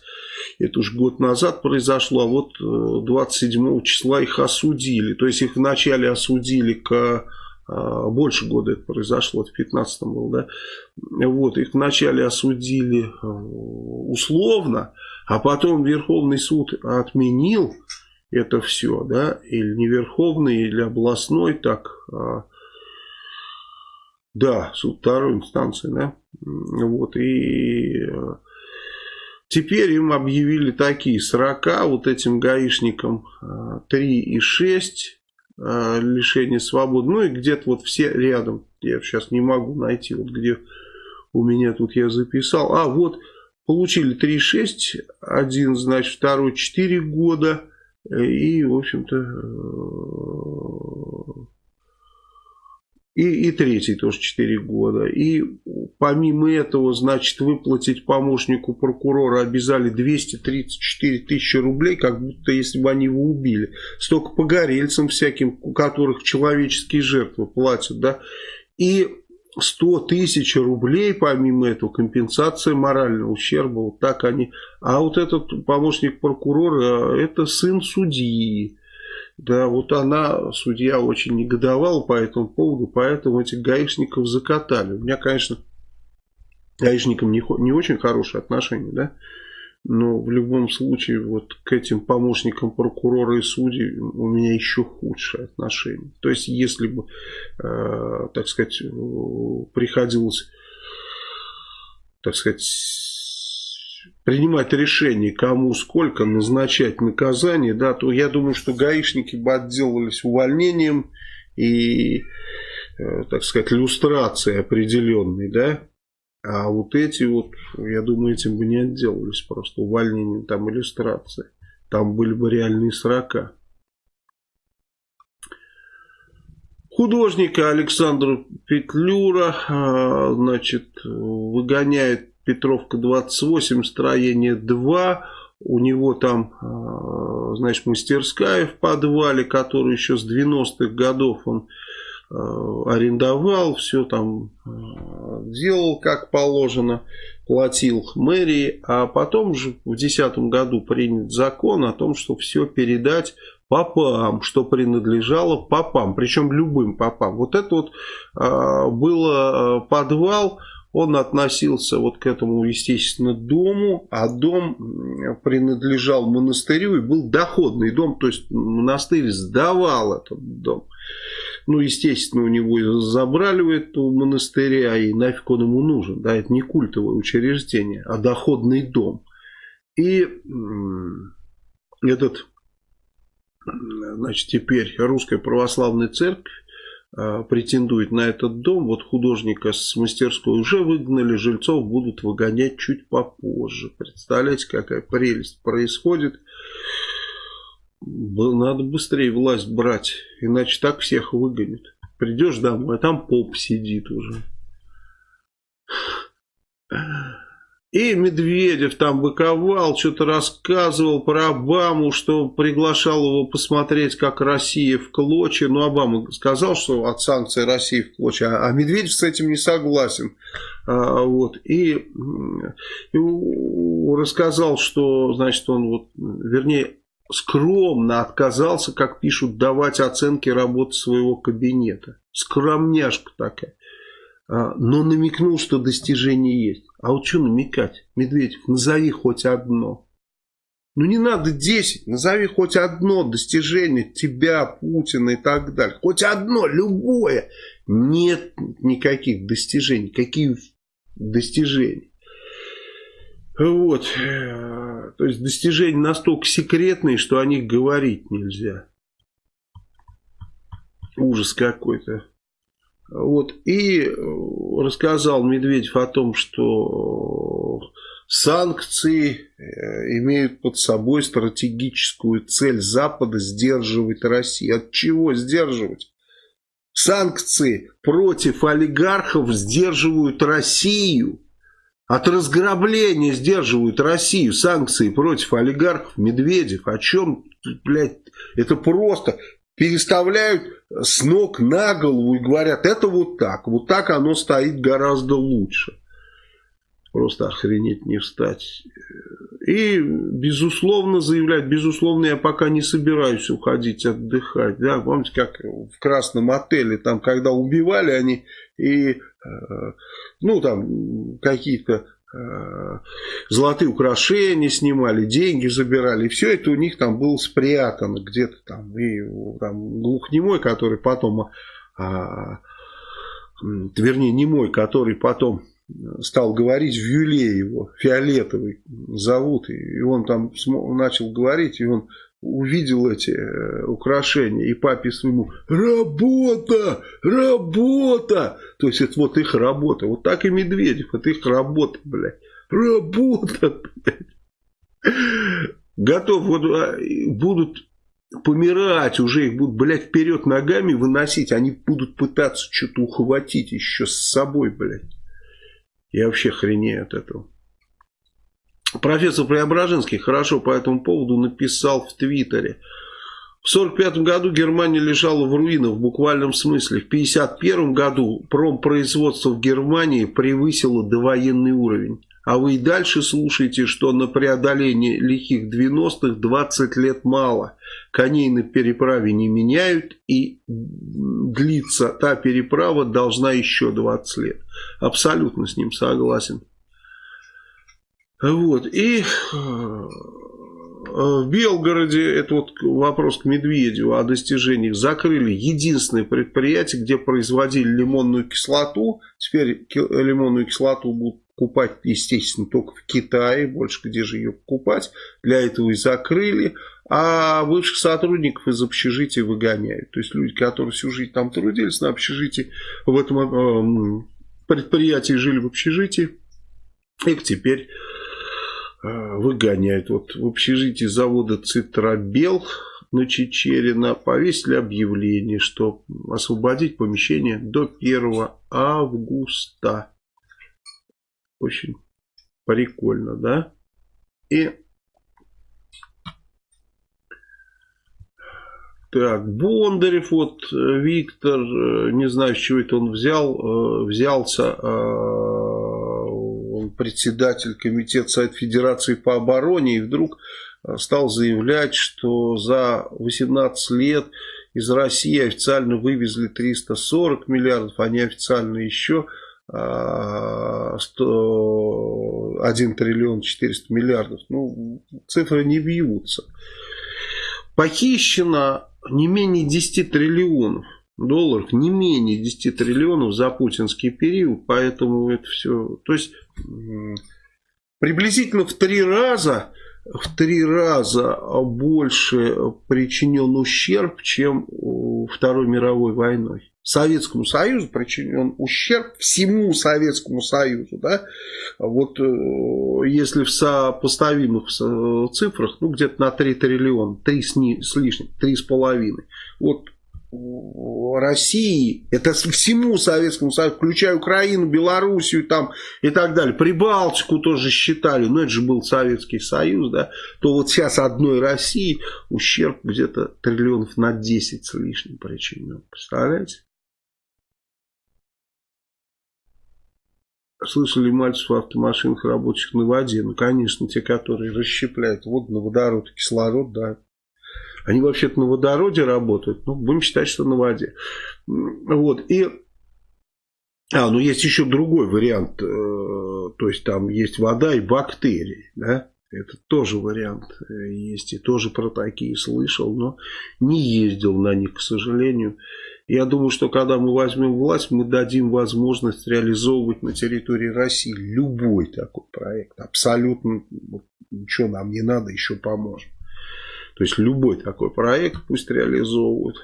это уже год назад произошло, а вот 27 числа их осудили, то есть их вначале осудили к больше года это произошло, в 15 был, да, вот, их вначале осудили э, условно, а потом Верховный суд отменил это все, да, или не Верховный, или областной, так, а, да, суд второй инстанции, да, вот, и э, теперь им объявили такие срока, вот этим гаишникам 3 э, и 6, э, лишения свободы. Ну и где-то вот все рядом. Я сейчас не могу найти, вот где у меня тут я записал. А, вот получили 3,6, один, значит, второй 4 года. И, в общем-то, и, и третий тоже 4 года. И помимо этого, значит, выплатить помощнику прокурора обязали 234 тысячи рублей, как будто если бы они его убили. Столько погорельцам всяким, у которых человеческие жертвы платят, да. И 100 тысяч рублей, помимо этого, компенсация морального ущерба. Вот так они. А вот этот помощник прокурора, это сын судьи. Да, вот она, судья, очень негодовала по этому поводу, поэтому этих гаишников закатали. У меня, конечно, гаишникам не, не очень хорошие отношения, да. Но в любом случае вот к этим помощникам прокурора и судей у меня еще худшее отношение. То есть если бы, э, так сказать, приходилось, так сказать, принимать решение, кому сколько назначать наказание, да, то я думаю, что гаишники бы отделались увольнением и, э, так сказать, люстрацией определенной, да, а вот эти вот, я думаю, этим бы не отделались просто увольнением, там иллюстрации. Там были бы реальные срока. Художника Александра Петлюра, а, значит, выгоняет Петровка 28, строение 2. У него там, а, значит, мастерская в подвале, которую еще с 90-х годов он арендовал, все там э, делал как положено, платил мэрии, а потом же в 2010 году принят закон о том, что все передать попам, что принадлежало попам, причем любым попам. Вот это вот э, было подвал, он относился вот к этому, естественно, дому, а дом принадлежал монастырю и был доходный дом, то есть монастырь сдавал этот дом. Ну, естественно, у него забрали у этого монастыря, и нафиг он ему нужен. Да, это не культовое учреждение, а доходный дом. И этот, значит, теперь русская православная церковь а, претендует на этот дом. Вот художника с мастерской уже выгнали, жильцов будут выгонять чуть попозже. Представляете, какая прелесть происходит. Надо быстрее власть брать, иначе так всех выгонят. Придешь домой, а там поп сидит уже. И Медведев там быковал, что-то рассказывал про Обаму, что приглашал его посмотреть, как Россия в клочья. Ну, Обама сказал, что от санкций России в клочья, а Медведев с этим не согласен. А, вот. И, и рассказал, что, значит, он вот, вернее, скромно отказался, как пишут, давать оценки работы своего кабинета. Скромняшка такая. А, но намекнул, что достижение есть. А вот что намекать? Медведев, назови хоть одно. Ну не надо 10, назови хоть одно достижение тебя, Путина и так далее. Хоть одно, любое. Нет никаких достижений. Какие достижения? Вот. То есть достижения настолько секретные, что о них говорить нельзя. Ужас какой-то. Вот. И рассказал Медведев о том, что санкции э, имеют под собой стратегическую цель Запада сдерживать Россию. От чего сдерживать? Санкции против олигархов сдерживают Россию. От разграбления сдерживают Россию санкции против олигархов Медведев. О чем, блядь, это просто переставляют с ног на голову и говорят, это вот так, вот так оно стоит гораздо лучше. Просто охренеть не встать. И, безусловно, заявлять, безусловно, я пока не собираюсь уходить отдыхать. Да, помните, как в Красном отеле, там, когда убивали они, и, э, ну, там, какие-то э, золотые украшения снимали, деньги забирали. Все это у них там было спрятано где-то там. И там глухнемой, который потом, а, вернее, не мой, который потом стал говорить, в Юле его, Фиолетовый зовут, и он там начал говорить, и он увидел эти э, украшения, и папе своему «Работа! Работа!» То есть это вот их работа. Вот так и Медведев, это их работа, блядь. Работа, блядь. Готов, вот а, будут помирать уже, их будут, блядь, вперед ногами выносить, они будут пытаться что-то ухватить еще с собой, блядь. Я вообще хренею от этого. Профессор Преображенский хорошо по этому поводу написал в Твиттере. В 1945 году Германия лежала в руинах в буквальном смысле. В 1951 году промпроизводство в Германии превысило довоенный уровень. А вы и дальше слушаете, что на преодоление лихих 90-х 20 лет мало. Коней на переправе не меняют и длится та переправа должна еще 20 лет. Абсолютно с ним согласен. Вот, и э, в Белгороде, это вот вопрос к Медведеву о достижениях, закрыли единственное предприятие, где производили лимонную кислоту. Теперь лимонную кислоту будут покупать, естественно, только в Китае, больше где же ее покупать. Для этого и закрыли. А бывших сотрудников из общежития выгоняют. То есть люди, которые всю жизнь там трудились на общежитии, в этом э, предприятии жили в общежитии, их теперь выгоняют. Вот в общежитии завода Цитрабел на Чечерина повесили объявление, что освободить помещение до 1 августа. Очень прикольно, да? И Так, Бондарев, вот э, Виктор, э, не знаю, с чего это он взял, э, взялся, председатель комитета Совет Федерации по обороне, и вдруг стал заявлять, что за 18 лет из России официально вывезли 340 миллиардов, а неофициально еще 100, 1 триллион 400 миллиардов. Ну, цифры не бьются. Похищено не менее 10 триллионов долларов, не менее 10 триллионов за путинский период, поэтому это все, то есть приблизительно в три раза, в три раза больше причинен ущерб, чем Второй мировой войной. Советскому Союзу причинен ущерб всему Советскому Союзу. Да? Вот э, если в сопоставимых цифрах, ну где-то на 3 триллиона, 3 с, ни, с лишним, 3,5. Вот России, это всему Советскому Союзу, включая Украину, Белоруссию там и так далее, Прибалтику тоже считали, но это же был Советский Союз, да, то вот сейчас одной России ущерб где-то триллионов на 10 с лишним причинен, представляете? Слышали мальцев в автомашинах, рабочих на воде. Ну, конечно, те, которые расщепляют воду на водород кислород, да. Они вообще-то на водороде работают. Ну, будем считать, что на воде. Вот. И а, ну есть еще другой вариант. Э, то есть там есть вода и бактерии. Да? Это тоже вариант э, есть. И тоже про такие слышал, но не ездил на них, к сожалению. Я думаю, что когда мы возьмем власть, мы дадим возможность реализовывать на территории России любой такой проект. Абсолютно ничего нам не надо, еще поможем. То есть любой такой проект пусть реализовывают.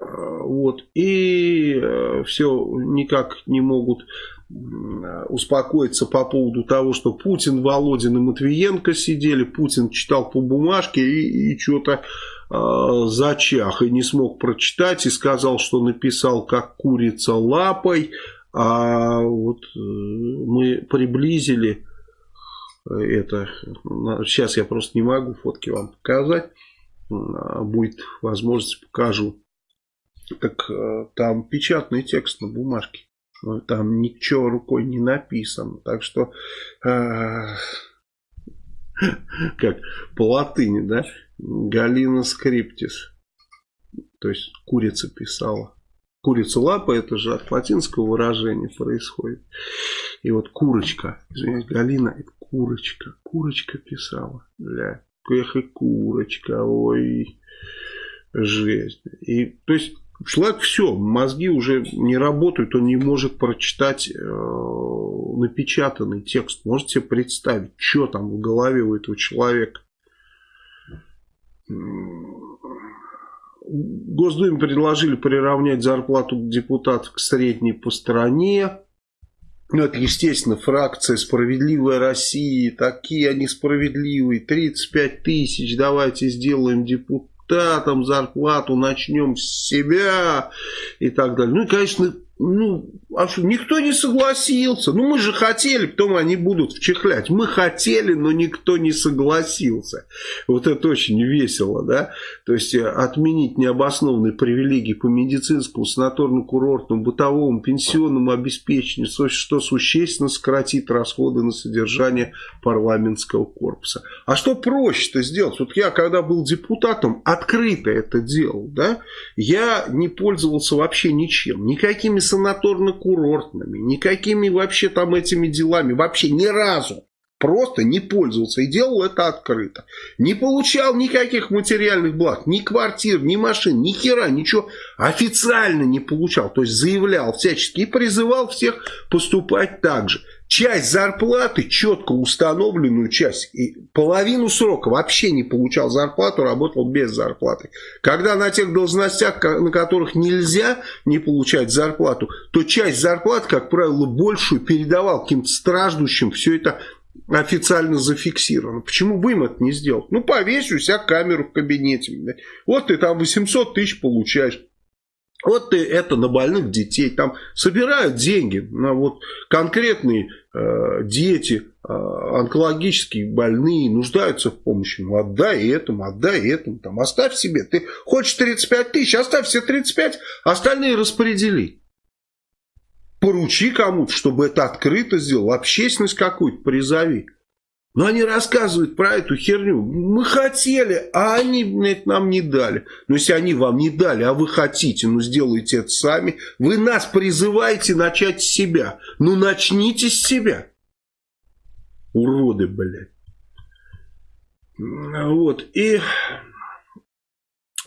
А, вот. И э, все никак не могут успокоиться по поводу того, что Путин, Володин и Матвиенко сидели, Путин читал по бумажке и, и что-то э, зачах и не смог прочитать и сказал, что написал как курица лапой, а вот э, мы приблизили это, сейчас я просто не могу фотки вам показать, а будет возможность покажу, как э, там печатный текст на бумажке. Там ничего рукой не написано. Так что, э, *laughs* как по латыни, да, Галина Скриптис. То есть курица писала. Курица лапа, это же от латинского выражения происходит. И вот курочка, извиняюсь, Галина, это курочка, курочка писала. Бля, эх и курочка, ой, жесть. И, то есть, Человек все, мозги уже не работают, он не может прочитать э, напечатанный текст. Можете себе представить, что там в голове у этого человека. Госдуме предложили приравнять зарплату депутатов к средней по стране. Ну, это, естественно, фракция «Справедливая Россия». Такие они справедливые. 35 тысяч давайте сделаем депутатам зарплату начнем с себя и так далее. Ну и, конечно, ну, а что, никто не согласился. Ну, мы же хотели, потом они будут вчехлять. Мы хотели, но никто не согласился. Вот это очень весело, да? То есть, э, отменить необоснованные привилегии по медицинскому, санаторно-курортному, бытовому, пенсионному обеспечению, что существенно сократит расходы на содержание парламентского корпуса. А что проще-то сделать? Вот я, когда был депутатом, открыто это делал, да? Я не пользовался вообще ничем, никакими санаторно-курортными, никакими вообще там этими делами, вообще ни разу. просто не пользовался и делал это открыто. Не получал никаких материальных благ, ни квартир, ни машин, ни хера, ничего официально не получал. То есть заявлял всячески и призывал всех поступать так же. Часть зарплаты, четко установленную часть, и половину срока вообще не получал зарплату, работал без зарплаты. Когда на тех должностях, на которых нельзя не получать зарплату, то часть зарплаты, как правило, большую передавал каким-то страждущим, все это официально зафиксировано. Почему бы им это не сделать? Ну, повесь у себя камеру в кабинете. Вот ты там 800 тысяч получаешь. Вот ты это на больных детей. Там собирают деньги на вот конкретные э, дети, э, онкологические больные, нуждаются в помощи. Ну, отдай этому, отдай этому. Там, оставь себе. Ты хочешь 35 тысяч, оставь все 35, остальные распредели поручи кому-то, чтобы это открыто сделал, общественность какую-то призови. Но они рассказывают про эту херню. Мы хотели, а они блядь, нам не дали. Но если они вам не дали, а вы хотите, ну сделайте это сами. Вы нас призываете начать с себя. Ну начните с себя. Уроды, блядь. Вот. И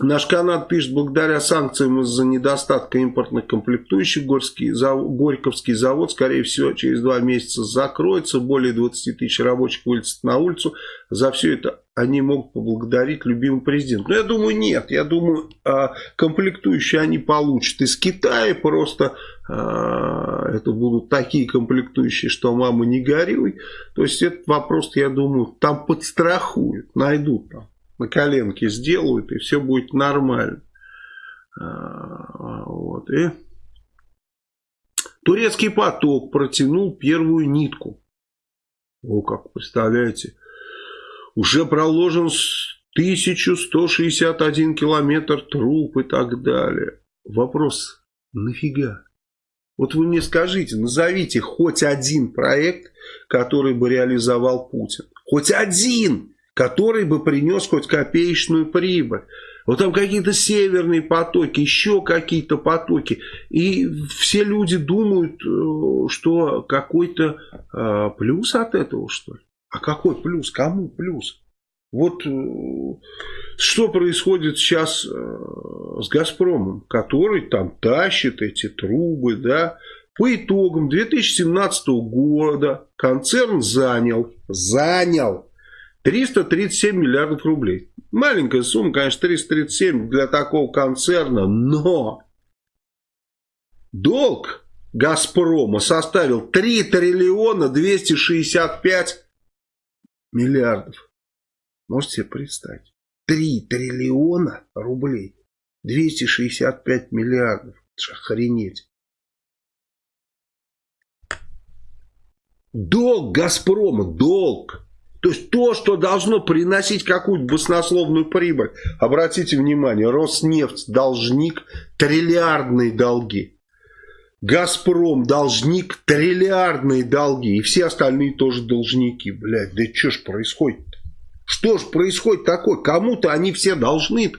Наш канал пишет, благодаря санкциям из-за недостатка импортных комплектующих Горский, зав... Горьковский завод, скорее всего, через два месяца закроется. Более 20 тысяч рабочих вылезет на улицу. За все это они могут поблагодарить любимый президент. Но я думаю, нет. Я думаю, а, комплектующие они получат из Китая. Просто а, это будут такие комплектующие, что мама не горюй. То есть этот вопрос, я думаю, там подстрахуют, найдут там на коленке сделают, и все будет нормально. А, вот. И турецкий поток протянул первую нитку. О, как представляете, уже проложен 1161 километр труб и так далее. Вопрос, нафига? Вот вы мне скажите, назовите хоть один проект, который бы реализовал Путин. Хоть один! Который бы принес хоть копеечную прибыль. Вот там какие-то северные потоки, еще какие-то потоки. И все люди думают, э, что какой-то э, плюс от этого, что ли. А какой плюс? Кому плюс? Вот э, что происходит сейчас с «Газпромом», который там тащит эти трубы, да. По итогам 2017 года концерн занял, занял 337 миллиардов рублей. Маленькая сумма, конечно, 337 для такого концерна, но долг Газпрома составил 3 триллиона 265 миллиардов. Можете себе представить? 3 триллиона рублей. 265 миллиардов. Это охренеть. Долг Газпрома, долг. То есть то, что должно приносить какую-то баснословную прибыль. Обратите внимание, Роснефть должник триллиардные долги. Газпром должник триллиардные долги. И все остальные тоже должники. Блядь, да что ж происходит -то? Что ж происходит такое? Кому-то они все должны -то.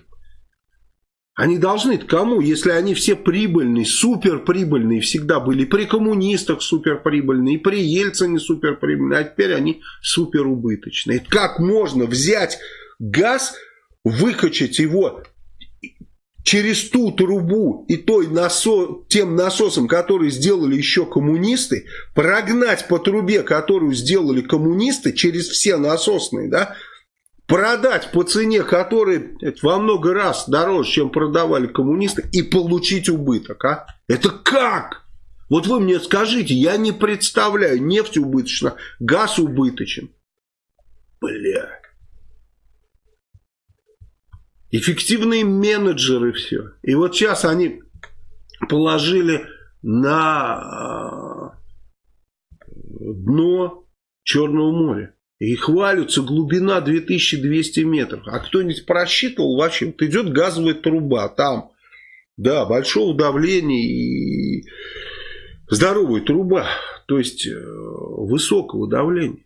Они должны кому, если они все прибыльные, суперприбыльные всегда были. При коммунистах суперприбыльные, при Ельцине суперприбыльные, а теперь они суперубыточные. Как можно взять газ, выкачать его через ту трубу и той насо, тем насосом, который сделали еще коммунисты, прогнать по трубе, которую сделали коммунисты, через все насосные, да, продать по цене, которая во много раз дороже, чем продавали коммунисты, и получить убыток, а? Это как? Вот вы мне скажите, я не представляю, нефть убыточна, газ убыточен. Бля. Эффективные менеджеры все. И вот сейчас они положили на а, дно Черного моря. И хвалятся, глубина 2200 метров. А кто-нибудь просчитывал вообще? Вот идет газовая труба там. Да, большого давления и здоровая труба. То есть э, высокого давления.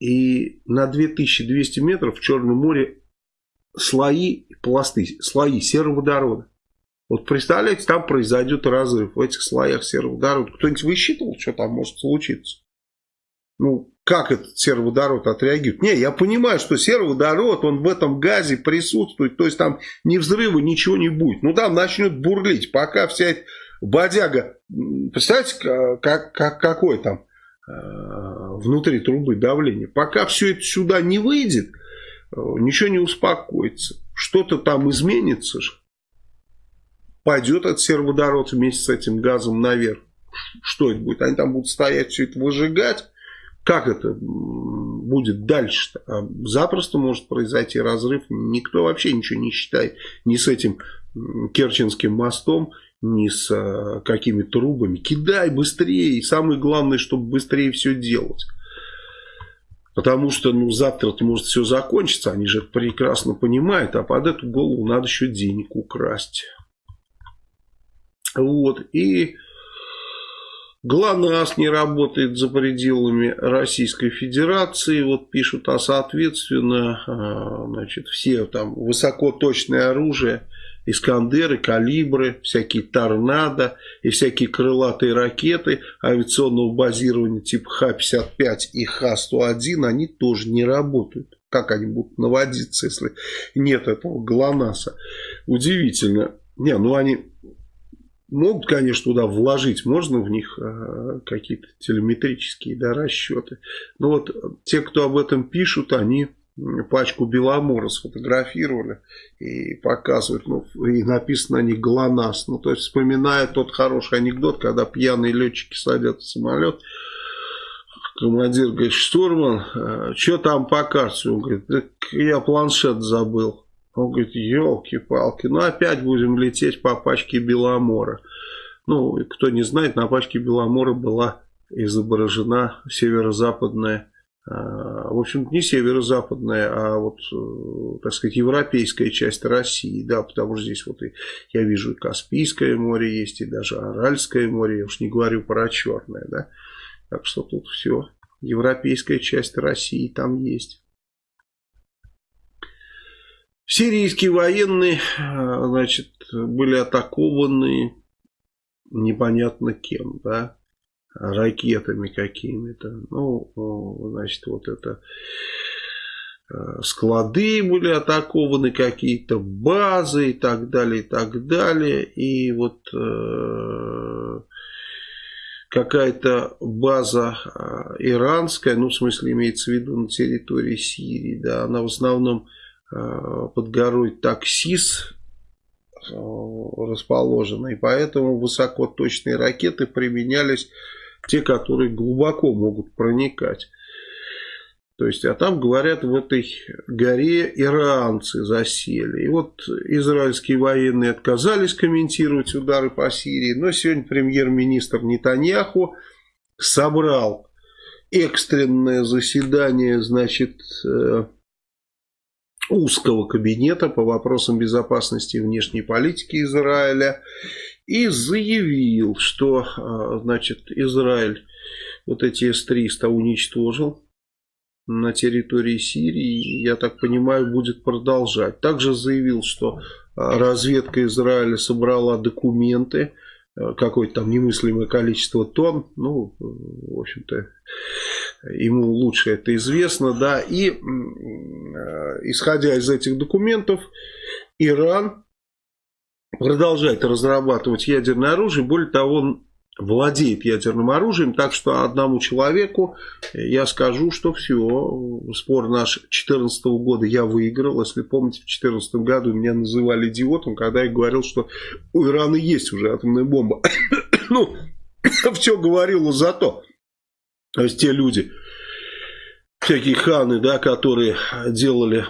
И на 2200 метров в Черном море слои, пласты, слои сероводорода. Вот представляете, там произойдет разрыв в этих слоях сероводорода. Кто-нибудь высчитывал, что там может случиться? Ну, как этот сероводород отреагирует. Не, я понимаю, что сероводород, он в этом газе присутствует, то есть там ни взрыва, ничего не будет. Ну там начнет бурлить, пока вся эта бодяга, представляете, как, как, какой там э, внутри трубы давление. Пока все это сюда не выйдет, э, ничего не успокоится. Что-то там изменится. Пойдет этот сероводород вместе с этим газом наверх. Что это будет? Они там будут стоять, все это выжигать. Как это будет дальше-то? А запросто может произойти разрыв. Никто вообще ничего не считает ни с этим Керченским мостом, ни с а, какими трубами. Кидай быстрее. И самое главное, чтобы быстрее все делать. Потому что ну, завтра-то может все закончиться. Они же прекрасно понимают. А под эту голову надо еще денег украсть. Вот. И ГЛОНАСС не работает за пределами Российской Федерации. Вот пишут, а соответственно, а, значит, все там высокоточное оружие, Искандеры, Калибры, всякие Торнадо и всякие крылатые ракеты авиационного базирования типа Х-55 и Х-101, они тоже не работают. Как они будут наводиться, если нет этого ГЛОНАССа? Удивительно. Не, ну они Могут, конечно, туда вложить, можно в них э, какие-то телеметрические да, расчеты. Но вот те, кто об этом пишут, они пачку Беломора сфотографировали и показывают, ну, и написано на них ГЛОНАСС. Ну, то есть, вспоминая тот хороший анекдот, когда пьяные летчики садятся в самолет, командир говорит, штурман, э, что там по карте? Он говорит, я планшет забыл. Он говорит, елки-палки, ну опять будем лететь по пачке Беломора. Ну, кто не знает, на пачке Беломора была изображена северо-западная, а, в общем, не северо-западная, а вот, э, так сказать, европейская часть России, да, потому что здесь вот и, я вижу и Каспийское море есть, и даже Аральское море, я уж не говорю про Черное, да, так что тут все, европейская часть России там есть. Сирийские военные, э, значит, были атакованы непонятно кем, да, ракетами какими-то. Ну, значит, вот это э, склады были атакованы, какие-то базы и так далее, и так далее. И вот э, какая-то база иранская, ну, в смысле, имеется в виду на территории Сирии, да, она в основном под горой Таксис э, расположена. И поэтому высокоточные ракеты применялись те, которые глубоко могут проникать. То есть, а там, говорят, в этой горе иранцы засели. И вот израильские военные отказались комментировать удары по Сирии. Но сегодня премьер-министр Нетаньяху собрал экстренное заседание, значит, э, узкого кабинета по вопросам безопасности и внешней политики Израиля и заявил, что а, значит, Израиль вот эти С-300 уничтожил на территории Сирии, я так понимаю, будет продолжать. Также заявил, что а, разведка Израиля собрала документы, какое-то там немыслимое количество тонн, ну, в общем-то, ему лучше это известно, да, и исходя из этих документов, Иран продолжает разрабатывать ядерное оружие, более того, владеет ядерным оружием, так что одному человеку я скажу, что все, спор наш 2014 года я выиграл, если помните, в 2014 году меня называли идиотом, когда я говорил, что у Ирана есть уже атомная бомба. *coughs* ну, *coughs* в чем говорил за то. То есть те люди, всякие ханы, да, которые делали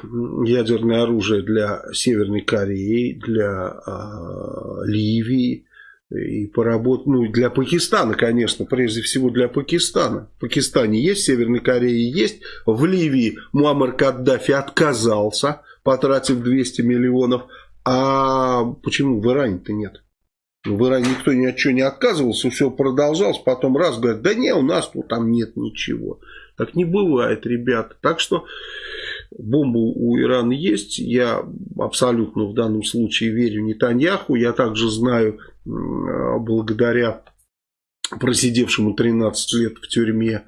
ядерное оружие для Северной Кореи, для э, Ливии и поработ... ну, для Пакистана, конечно, прежде всего для Пакистана. В Пакистане есть, в Северной Корее есть, в Ливии Муаммар Каддафи отказался, потратив 200 миллионов, а почему в Иране-то нет? В Иране никто ни от чего не отказывался, все продолжалось, потом раз говорят, да не, у нас тут там нет ничего. Так не бывает, ребята. Так что бомба у Ирана есть. Я абсолютно в данном случае верю Нетаньяху. Я также знаю, благодаря просидевшему 13 лет в тюрьме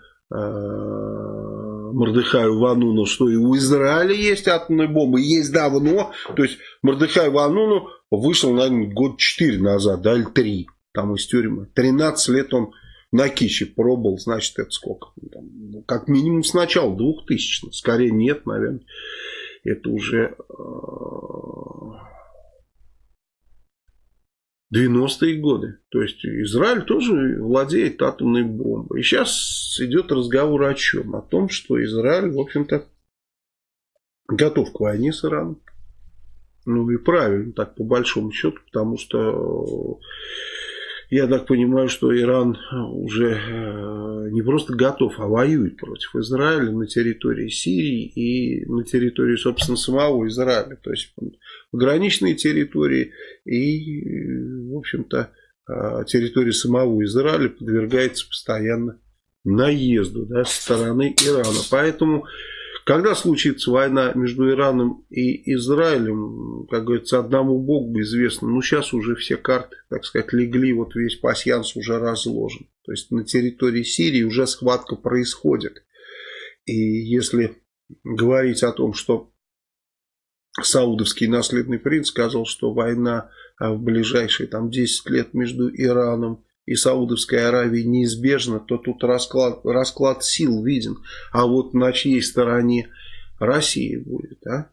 Мордыхаю Вануну, что и у Израиля есть атомная бомба, есть давно. То есть Мордыхай Вануну вышел, наверное, год 4 назад, да, или 3, там из тюрьмы. 13 лет он на Кище пробовал, значит, это сколько? Там, ну, как минимум с начала 2000 скорее нет, наверное. Это уже 90-е годы. То есть Израиль тоже владеет атомной бомбой. И сейчас идет разговор о чем? О том, что Израиль, в общем-то, готов к войне с Ираном. Ну и правильно, так по большому счету, потому что я так понимаю, что Иран уже э, не просто готов, а воюет против Израиля на территории Сирии и на территории, собственно, самого Израиля. То есть пограничные территории и, в общем-то, э, территория самого Израиля подвергается постоянно наезду да, со стороны Ирана. Поэтому когда случится война между Ираном и Израилем, как говорится, одному Богу известно. Ну, сейчас уже все карты, так сказать, легли, вот весь пасьянс уже разложен. То есть на территории Сирии уже схватка происходит. И если говорить о том, что саудовский наследный принц сказал, что война в ближайшие там, 10 лет между Ираном и Саудовской Аравии неизбежно, то тут расклад, расклад сил виден. А вот на чьей стороне Россия будет, а?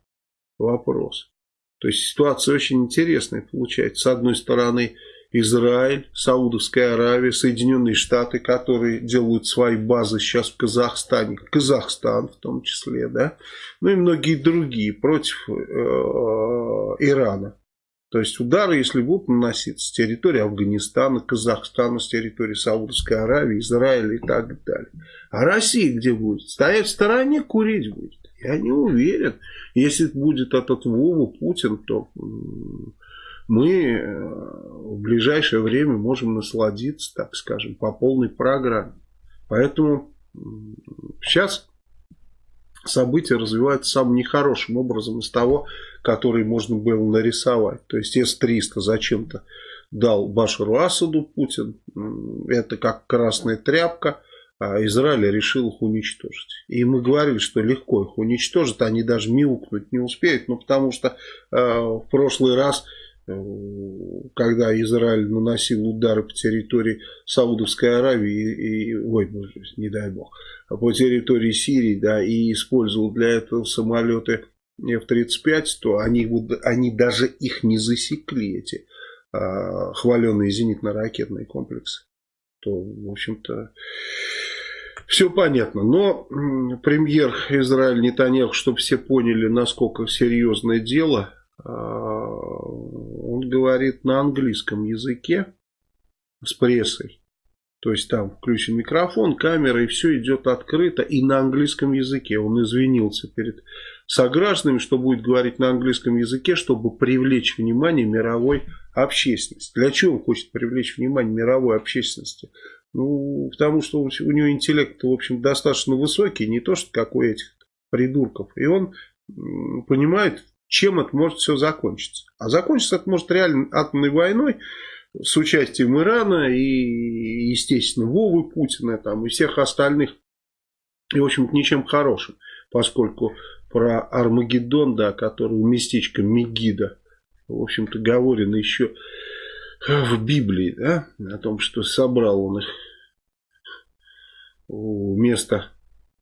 Вопрос. То есть ситуация очень интересная получается. С одной стороны Израиль, Саудовская Аравия, Соединенные Штаты, которые делают свои базы сейчас в Казахстане, Казахстан в том числе, да, ну и многие другие против э, Ирана. То есть удары, если будут наноситься с территории Афганистана, Казахстана, с территории Саудовской Аравии, Израиля и так далее. А Россия где будет? Стоять в стороне, курить будет. Я не уверен. Если будет этот Вова Путин, то мы э, в ближайшее время можем насладиться, так скажем, по полной программе. Поэтому сейчас события развиваются самым нехорошим образом из того, который можно было нарисовать. То есть С-300 зачем-то дал Башару Асаду Путин. Это как красная тряпка. А Израиль решил их уничтожить. И мы говорили, что легко их уничтожить. Они даже мяукнуть не успеют. Ну, потому что э, в прошлый раз Э, когда Израиль наносил удары по территории Саудовской Аравии и, и ой, ну, не дай бог, по территории Сирии, да, и использовал для этого самолеты F-35, то они, они даже их не засекли, эти а, хваленные зенитно-ракетные комплексы. То, в общем-то, все понятно. Но премьер Израиль Нетаньяху, чтобы все поняли, насколько серьезное дело, а, он говорит на английском языке с прессой. То есть там включен микрофон, камера и все идет открыто и на английском языке. Он извинился перед согражданами, что будет говорить на английском языке, чтобы привлечь внимание мировой общественности. Для чего он хочет привлечь внимание мировой общественности? Ну, потому что у него интеллект, в общем, достаточно высокий, не то, что как у этих придурков. И он понимает, чем это может все закончиться. А закончиться это может реально атомной войной с участием Ирана и, естественно, Вовы Путина там, и всех остальных. И, в общем-то, ничем хорошим. Поскольку про Армагеддон, да, который у местечка Мегида, в общем-то, говорено еще в Библии, да, о том, что собрал он их у места,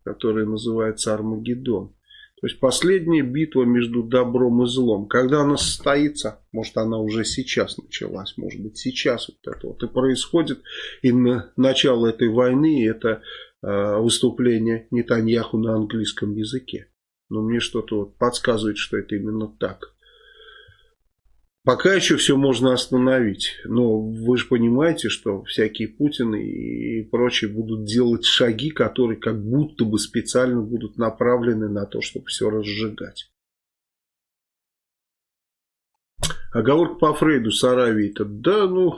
которое называется Армагеддон. То есть последняя битва между добром и злом. Когда она состоится, может она уже сейчас началась, может быть сейчас вот это вот и происходит. И на начало этой войны это э, выступление Нетаньяху на английском языке. Но мне что-то вот подсказывает, что это именно так. Пока еще все можно остановить. Но вы же понимаете, что всякие Путины и прочие будут делать шаги, которые как будто бы специально будут направлены на то, чтобы все разжигать. Оговорка по Фрейду с Аравией-то. Да, ну,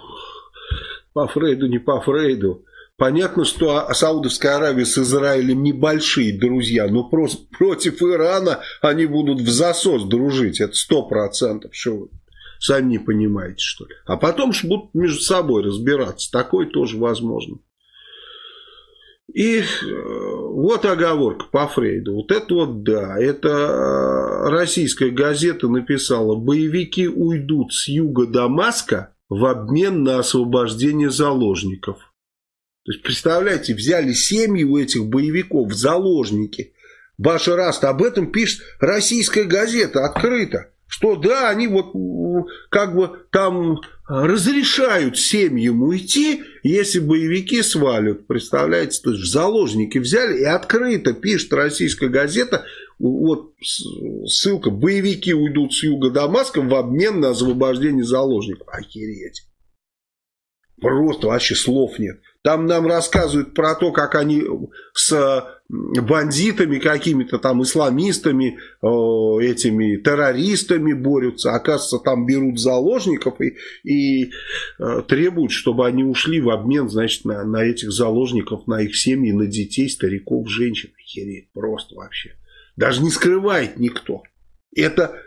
по Фрейду, не по Фрейду. Понятно, что Саудовская Аравия с Израилем небольшие друзья, но просто против Ирана они будут в засос дружить. Это сто процентов. Что вы? Сами не понимаете, что ли. А потом же будут между собой разбираться. Такое тоже возможно. И э, вот оговорка по Фрейду. Вот это вот да, это э, российская газета написала, боевики уйдут с юга Дамаска в обмен на освобождение заложников. То есть, представляете, взяли семьи у этих боевиков в заложники. Башар Аст, об этом пишет российская газета открыто. Что да, они вот как бы там разрешают семьям уйти, если боевики свалят. Представляете, то есть в заложники взяли и открыто пишет российская газета, вот ссылка, боевики уйдут с юга Дамаска в обмен на освобождение заложников. Охереть. Просто вообще слов нет. Там нам рассказывают про то, как они с бандитами какими-то там, исламистами, этими террористами борются. Оказывается, там берут заложников и, и э, требуют, чтобы они ушли в обмен, значит, на, на этих заложников, на их семьи, на детей, стариков, женщин. Хереть, просто вообще. Даже не скрывает никто. Это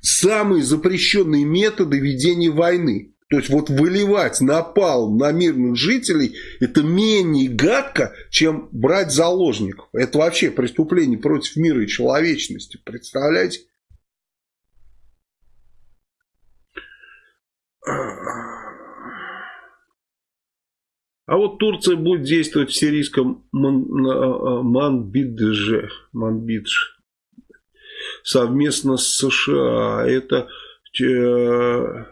самые запрещенные методы ведения войны. То есть вот выливать напал на мирных жителей это менее гадко, чем брать заложников. Это вообще преступление против мира и человечности. Представляете? А вот Турция будет действовать в сирийском Ман, Манбидже, Манбидж совместно с США. Это э,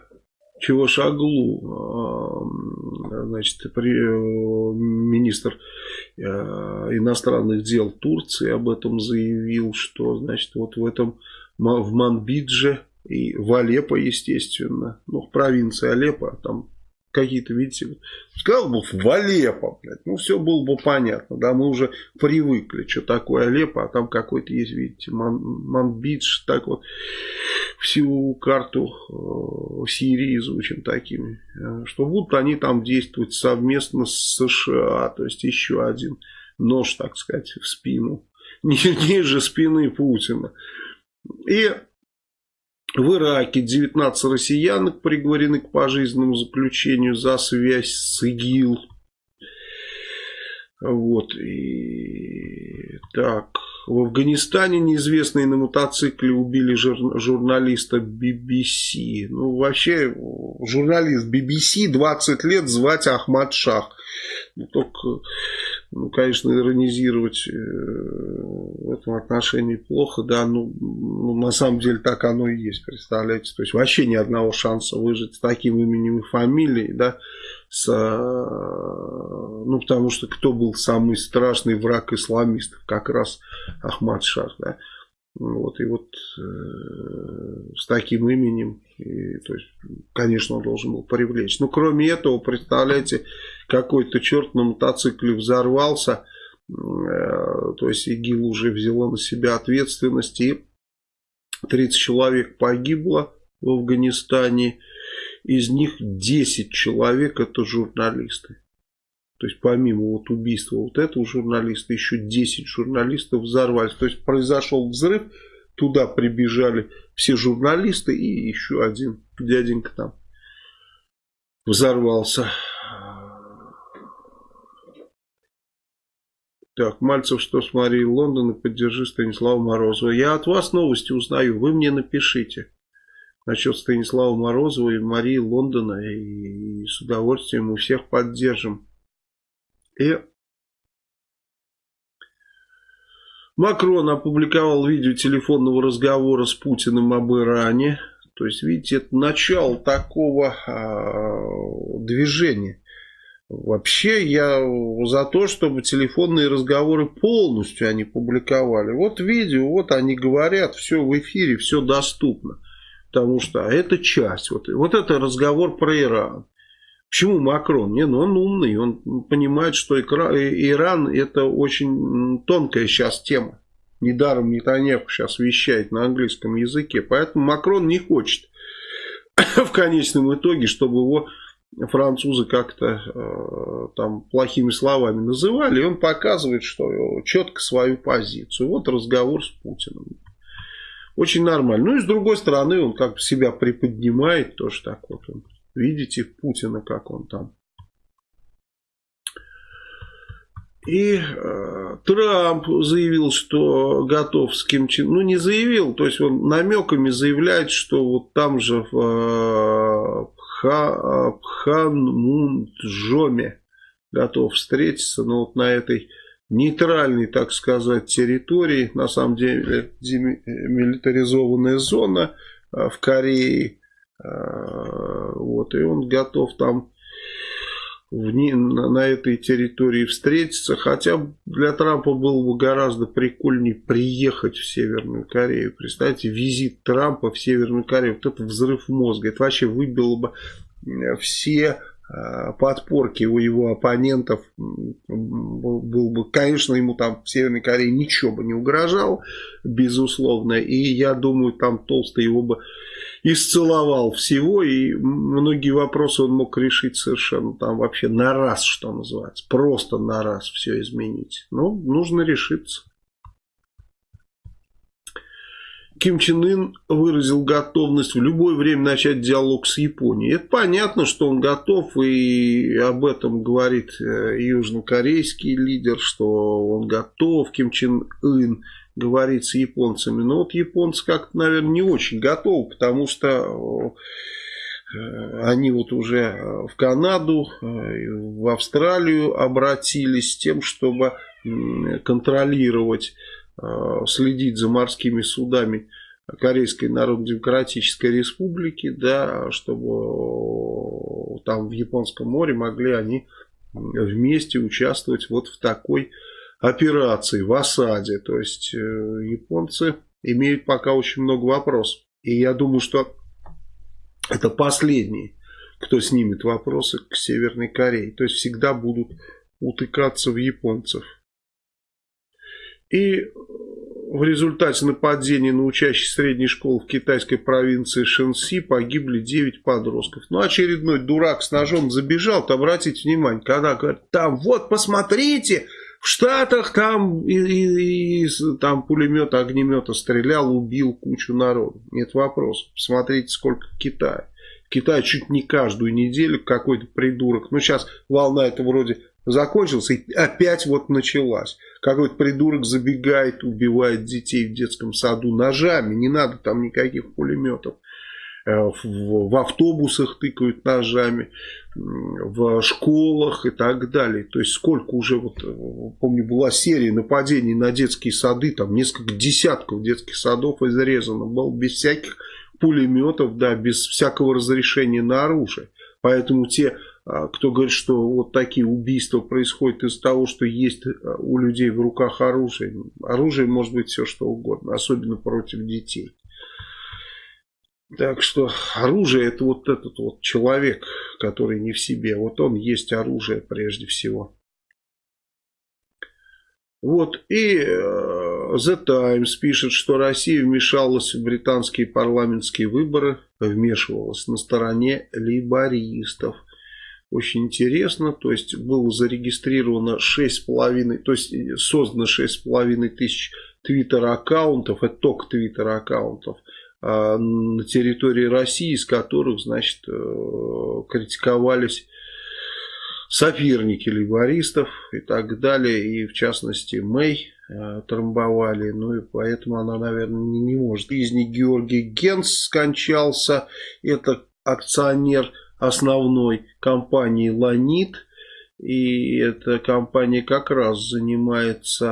чего Шаглу, значит, при, министр э, иностранных дел Турции об этом заявил, что, значит, вот в этом, в Манбидже и в Алеппо, естественно, ну, в провинции Алеппо, там какие-то, видите, сказал бы в Алеппо, блядь, ну все было бы понятно, да, мы уже привыкли, что такое Алеппо, а там какой-то есть, видите, Ман, Манбидж, так вот, всю карту э, Сирии изучим такими, э, что будут они там действовать совместно с США, то есть еще один нож, так сказать, в спину, *laughs* ниже спины Путина. И в Ираке 19 россиянок приговорены к пожизненному заключению за связь с ИГИЛ. Вот. И... Так. В Афганистане неизвестные на мотоцикле убили жур... журналиста BBC. Ну, вообще, журналист BBC 20 лет звать Ахмад Шах. Ну, только ну, конечно, иронизировать э, в этом отношении плохо, да, ну, ну, на самом деле так оно и есть, представляете, то есть вообще ни одного шанса выжить с таким именем и фамилией, да, с, э, ну, потому что кто был самый страшный враг исламистов, как раз Ахмад Шах, да, вот, и вот э, с таким именем, и, то есть, конечно, он должен был привлечь. Но кроме этого, представляете, какой-то черт на мотоцикле взорвался, э, то есть ИГИЛ уже взяла на себя ответственность, и 30 человек погибло в Афганистане, из них 10 человек это журналисты. То есть помимо вот убийства вот этого журналиста, еще 10 журналистов взорвались. То есть произошел взрыв, туда прибежали все журналисты и еще один дяденька там взорвался. Так, Мальцев, что с Марией Лондон и поддержи Станислава Морозова. Я от вас новости узнаю, вы мне напишите. Насчет Станислава Морозова и Марии Лондона. И с удовольствием мы всех поддержим. И Макрон опубликовал видео телефонного разговора с Путиным об Иране. То есть, видите, это начало такого а, движения. Вообще, я за то, чтобы телефонные разговоры полностью они публиковали. Вот видео, вот они говорят, все в эфире, все доступно. Потому что это часть. Вот, вот это разговор про Иран. Почему Макрон? Не, ну он умный, он понимает, что Иран это очень тонкая сейчас тема. Недаром Нетаньяху сейчас вещает на английском языке. Поэтому Макрон не хочет *coughs* в конечном итоге, чтобы его французы как-то э, там плохими словами называли. И он показывает, что четко свою позицию. Вот разговор с Путиным. Очень нормально. Ну и с другой стороны, он как бы себя приподнимает, тоже так вот. Он Видите Путина, как он там И э, Трамп заявил, что готов с Ким Чен... Ну, не заявил, то есть он намеками заявляет, что вот там же в э, Пха... Пханмунджоме готов встретиться, но вот на этой нейтральной, так сказать, территории, на самом деле демилитаризованная зона э, в Корее, э, вот, и он готов там в, на, на этой территории встретиться, хотя для Трампа было бы гораздо прикольнее приехать в Северную Корею. Представьте, визит Трампа в Северную Корею, вот это взрыв мозга, это вообще выбило бы все Э, подпорки у его оппонентов был бы, конечно, ему там в Северной Корее ничего бы не угрожал, безусловно, и я думаю, там Толстый его бы исцеловал всего, и многие вопросы он мог решить совершенно там вообще на раз, что называется, просто на раз все изменить. Ну, нужно решиться. Ким Чен Ын выразил готовность в любое время начать диалог с Японией. Это понятно, что он готов, и об этом говорит э, южнокорейский лидер, что он готов, Ким Чен Ын говорит с японцами. Но вот японцы как-то, наверное, не очень готовы, потому что э, они вот уже в Канаду, э, в Австралию обратились с тем, чтобы контролировать следить за морскими судами Корейской Народно-Демократической Республики, да, чтобы там в Японском море могли они вместе участвовать вот в такой операции, в осаде. То есть э, японцы имеют пока очень много вопросов. И я думаю, что это последний, кто снимет вопросы к Северной Корее. То есть всегда будут утыкаться в японцев. И в результате нападения на учащих средней школы в китайской провинции Шэньси погибли 9 подростков. Ну, очередной дурак с ножом забежал, то обратите внимание, когда говорят, там вот, посмотрите, в Штатах там, и, и, и, там пулемет, огнемета стрелял, убил кучу народу. Нет вопросов. Посмотрите, сколько. В Китае чуть не каждую неделю какой-то придурок. Ну, сейчас волна это вроде закончился, и опять вот началась. Какой-то придурок забегает, убивает детей в детском саду ножами, не надо там никаких пулеметов. Э, в, автобусах тыкают ножами, в школах и так далее. То есть сколько уже, вот, э, помню, была серия нападений на детские сады, там несколько десятков детских садов изрезано было без всяких пулеметов, да, без всякого разрешения на оружие. Поэтому те кто говорит, что вот такие убийства происходят из-за того, что есть э, у людей в руках оружие. Оружие может быть все что угодно, особенно против детей. Так что оружие это вот этот вот человек, который не в себе. Вот он есть оружие прежде всего. Вот и э, The Times пишет, что Россия вмешалась в британские парламентские выборы, вмешивалась на стороне лейбористов очень интересно. То есть было зарегистрировано 6,5, то есть создано 6,5 тысяч твиттер-аккаунтов, это только твиттер-аккаунтов а, на территории России, из которых, значит, э, критиковались соперники лейбористов и так далее. И в частности Мэй э, трамбовали. Ну и поэтому она, наверное, не, не может. Из них Георгий Генс скончался. Это акционер основной компании «Ланит». И эта компания как раз занимается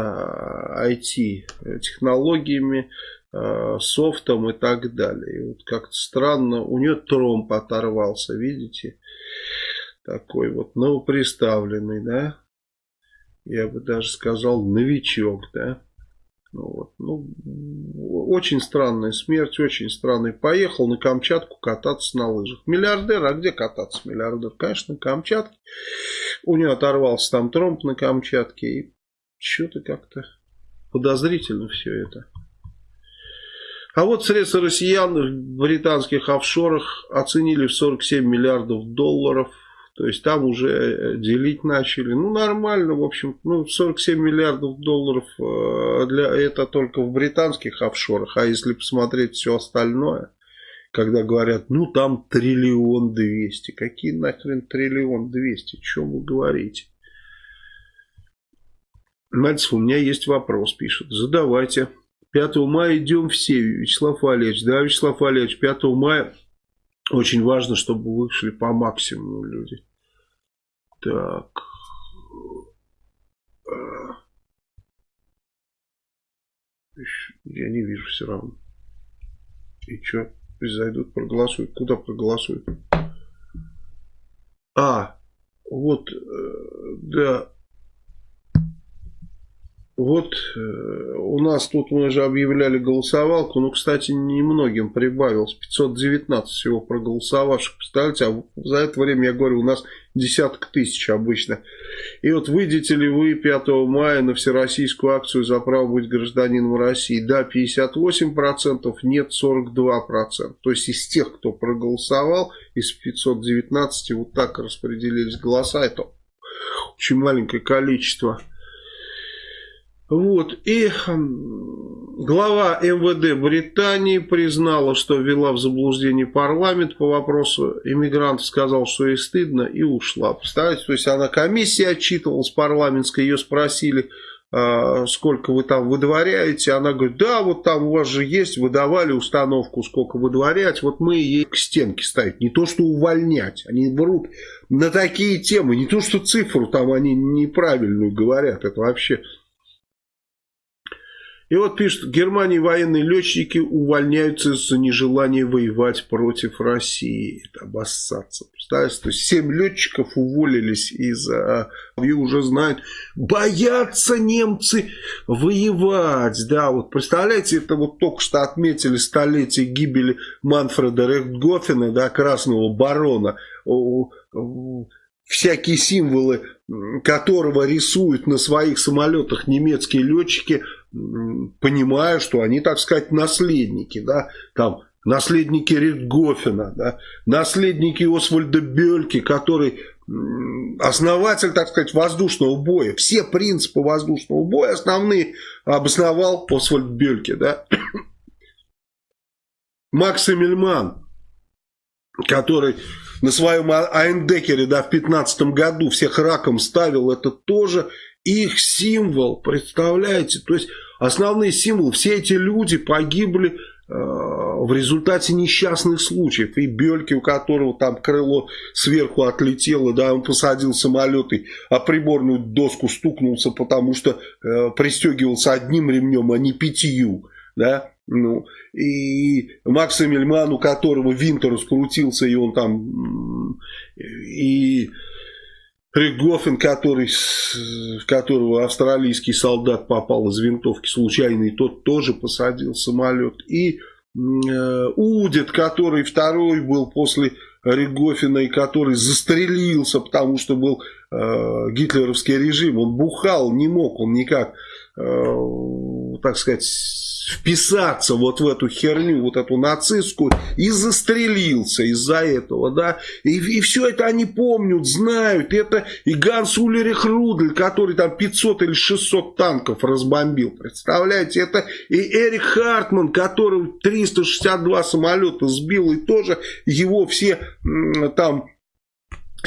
IT-технологиями, э, софтом и так далее. И вот как-то странно, у нее тромб оторвался, видите? Такой вот новоприставленный, да? Я бы даже сказал новичок, да? Ну, вот. ну, очень странная смерть, очень странный. Поехал на Камчатку кататься на лыжах. Миллиардер, а где кататься миллиардер? Конечно, на Камчатке. У него оторвался там тромб на Камчатке. И что-то как-то подозрительно все это. А вот средства россиян в британских офшорах оценили в 47 миллиардов долларов. То есть там уже э, делить начали. Ну, нормально, в общем. Ну, 47 миллиардов долларов э, для, это только в британских офшорах. А если посмотреть все остальное, когда говорят, ну, там триллион двести. Какие нахрен триллион двести? Чем вы говорите? Мальцев, у меня есть вопрос, пишет. Задавайте. 5 мая идем все, Вячеслав Валерьевич. Да, Вячеслав Валерьевич, 5 мая очень важно, чтобы вышли по максимуму люди. Так. Я не вижу все равно. И что? Пусть зайдут, проголосуют. Куда проголосуют? А, вот, э, да, вот э, у нас тут мы же объявляли голосовалку, ну, кстати, немногим прибавилось, 519 всего проголосовавших, представляете, а за это время, я говорю, у нас десяток тысяч обычно. И вот выйдете ли вы 5 мая на всероссийскую акцию за право быть гражданином России? Да, 58%, нет 42%. То есть из тех, кто проголосовал, из 519 вот так распределились голоса, это очень маленькое количество. Вот, и глава МВД Британии признала, что ввела в заблуждение парламент по вопросу иммигрантов, сказал, что ей стыдно, и ушла. Представляете, то есть она комиссия отчитывалась парламентской, ее спросили, а, сколько вы там выдворяете, она говорит, да, вот там у вас же есть, выдавали установку, сколько выдворять, вот мы ей к стенке ставить, не то что увольнять, они берут на такие темы, не то что цифру там они неправильную говорят, это вообще и вот пишет, в Германии военные летчики увольняются из-за нежелания воевать против России. Это обоссаться. Представляете, то есть 7 летчиков уволились из-за... И уже знают, боятся немцы воевать. Да, вот представляете, это вот только что отметили столетие гибели Манфреда Рехтгофена, да, Красного Барона. Всякие символы которого рисуют на своих самолетах немецкие летчики, понимая, что они, так сказать, наследники, да, там, наследники Ритгофена, да, наследники Освальда Бельки, который основатель, так сказать, воздушного боя. Все принципы воздушного боя основные обосновал Освальд Бельки, да. *coughs* Макс Эмельман, который на своем а-, Айндекере, да, в 15 году всех раком ставил, это тоже их символ, представляете? То есть основные символы, все эти люди погибли э, в результате несчастных случаев. И Бельки, у которого там крыло сверху отлетело, да, он посадил самолет и о приборную доску стукнулся, потому что э, пристегивался одним ремнем, а не пятью, да. Ну, и Макс Эмельман, у которого винт раскрутился, и он там... И Ригофен, который, в которого австралийский солдат попал из винтовки случайно, тот тоже посадил самолет. И э, Удит, который второй был после Ригофина, и который застрелился, потому что был э, гитлеровский режим. Он бухал, не мог он никак, э, так сказать вписаться вот в эту херню, вот эту нацистскую, и застрелился из-за этого, да, и, и все это они помнят, знают, это и Ганс Улерих Рудль, который там 500 или 600 танков разбомбил, представляете, это и Эрик Хартман, который 362 самолета сбил, и тоже его все там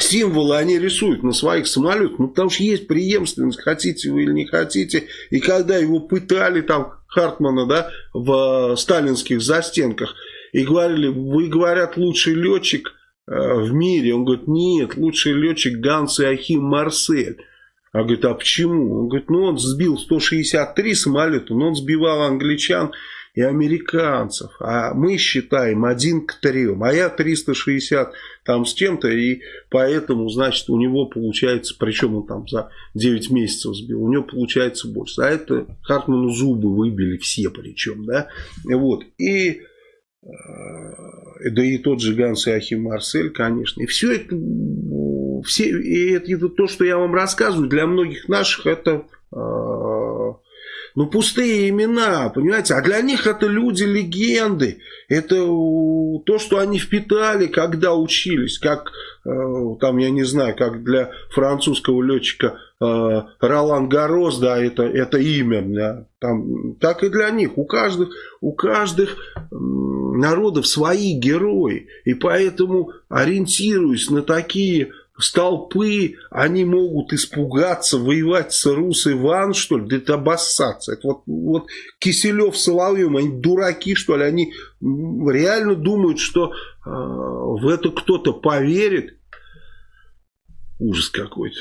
символы они рисуют на своих самолетах, ну потому что есть преемственность, хотите вы или не хотите, и когда его пытали там Хартмана, да, в сталинских застенках, и говорили, вы, говорят, лучший летчик э, в мире. Он говорит, нет, лучший летчик Ганс Иохим Марсель. А говорит, а почему? Он говорит, ну он сбил 163 самолета, но он сбивал англичан и американцев. А мы считаем один к трем. А я 360 там с чем-то. И поэтому, значит, у него получается, причем он там за 9 месяцев сбил, у него получается больше. А это Хартману зубы выбили все причем. Да? Вот. И э, да и тот же Ганс Иохим Марсель, конечно. И все это, все, и это, это то, что я вам рассказываю, для многих наших это э, ну, пустые имена, понимаете? А для них это люди-легенды. Это то, что они впитали, когда учились. Как, э, там, я не знаю, как для французского летчика э, Ролан Гарос, да, это, это имя. Да, там, так и для них. У каждых, у каждых народов свои герои. И поэтому, ориентируясь на такие столпы, они могут испугаться, воевать с Рус Иван, что ли? Да это обоссаться. Это вот, вот Киселев с Соловьем, они дураки, что ли? Они реально думают, что э, в это кто-то поверит. Ужас какой-то.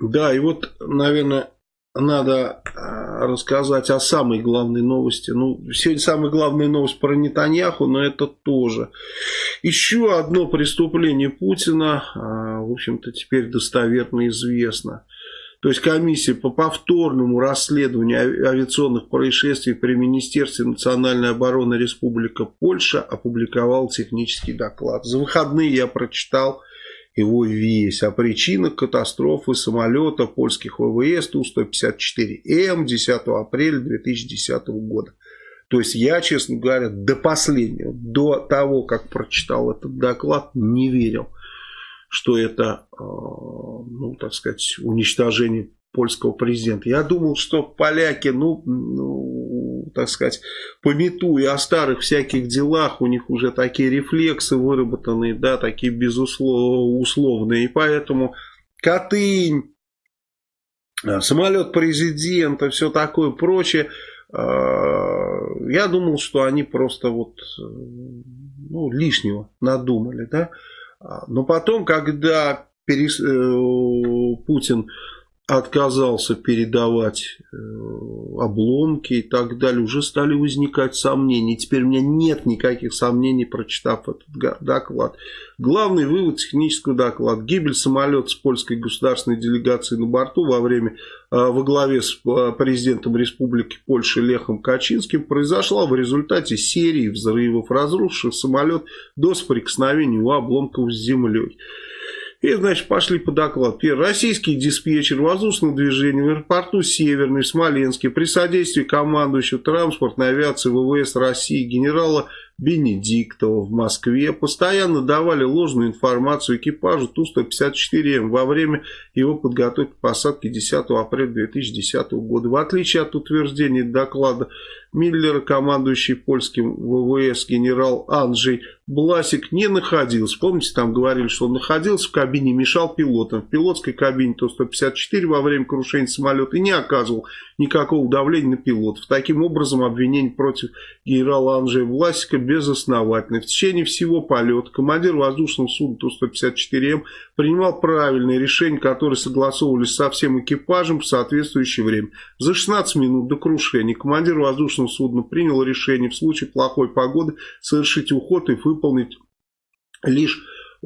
Да, и вот, наверное, надо а, рассказать о самой главной новости. Ну, сегодня самая главная новость про Нетаньяху, но это тоже. Еще одно преступление Путина, а, в общем-то, теперь достоверно известно. То есть комиссия по повторному расследованию авиационных происшествий при Министерстве национальной обороны Республика Польша опубликовала технический доклад. За выходные я прочитал его весь о причинах катастрофы самолета польских ВВС Ту-154М 10 апреля 2010 года. То есть я, честно говоря, до последнего, до того, как прочитал этот доклад, не верил, что это, э, ну, так сказать, уничтожение польского президента. Я думал, что поляки, ну, ну, так сказать, пометуя о старых всяких делах, у них уже такие рефлексы выработанные, да, такие безусловные, и поэтому Катынь, э, самолет президента, все такое прочее, э, я думал, что они просто вот, э, ну, лишнего надумали, да, а, но потом, когда перес... Путин отказался передавать э, обломки и так далее, уже стали возникать сомнения. Теперь у меня нет никаких сомнений, прочитав этот доклад. Главный вывод технического доклада. Гибель самолета с польской государственной делегацией на борту во время, э, во главе с э, президентом Республики Польши Лехом Качинским произошла в результате серии взрывов, разрушивших самолет до соприкосновения у обломков с землей. И, значит, пошли по докладу. Первый. Российский диспетчер воздушного движения в аэропорту Северный в Смоленске при содействии командующего транспортной авиации ВВС России генерала Бенедиктова в Москве постоянно давали ложную информацию экипажу Ту-154М во время его подготовки к посадке 10 апреля 2010 года. В отличие от утверждений доклада Миллера, командующий польским ВВС генерал Анджей Бласик не находился. Помните, там говорили, что он находился в кабине, мешал пилотам. В пилотской кабине Ту-154 во время крушения самолета не оказывал никакого давления на пилотов. Таким образом, обвинение против генерала Анджея Власика безосновательно. В течение всего полета командир воздушного судна Ту-154М принимал правильные решения, которые согласовывались со всем экипажем в соответствующее время. За 16 минут до крушения командир воздушного судна принял решение в случае плохой погоды совершить уход и выполнить лишь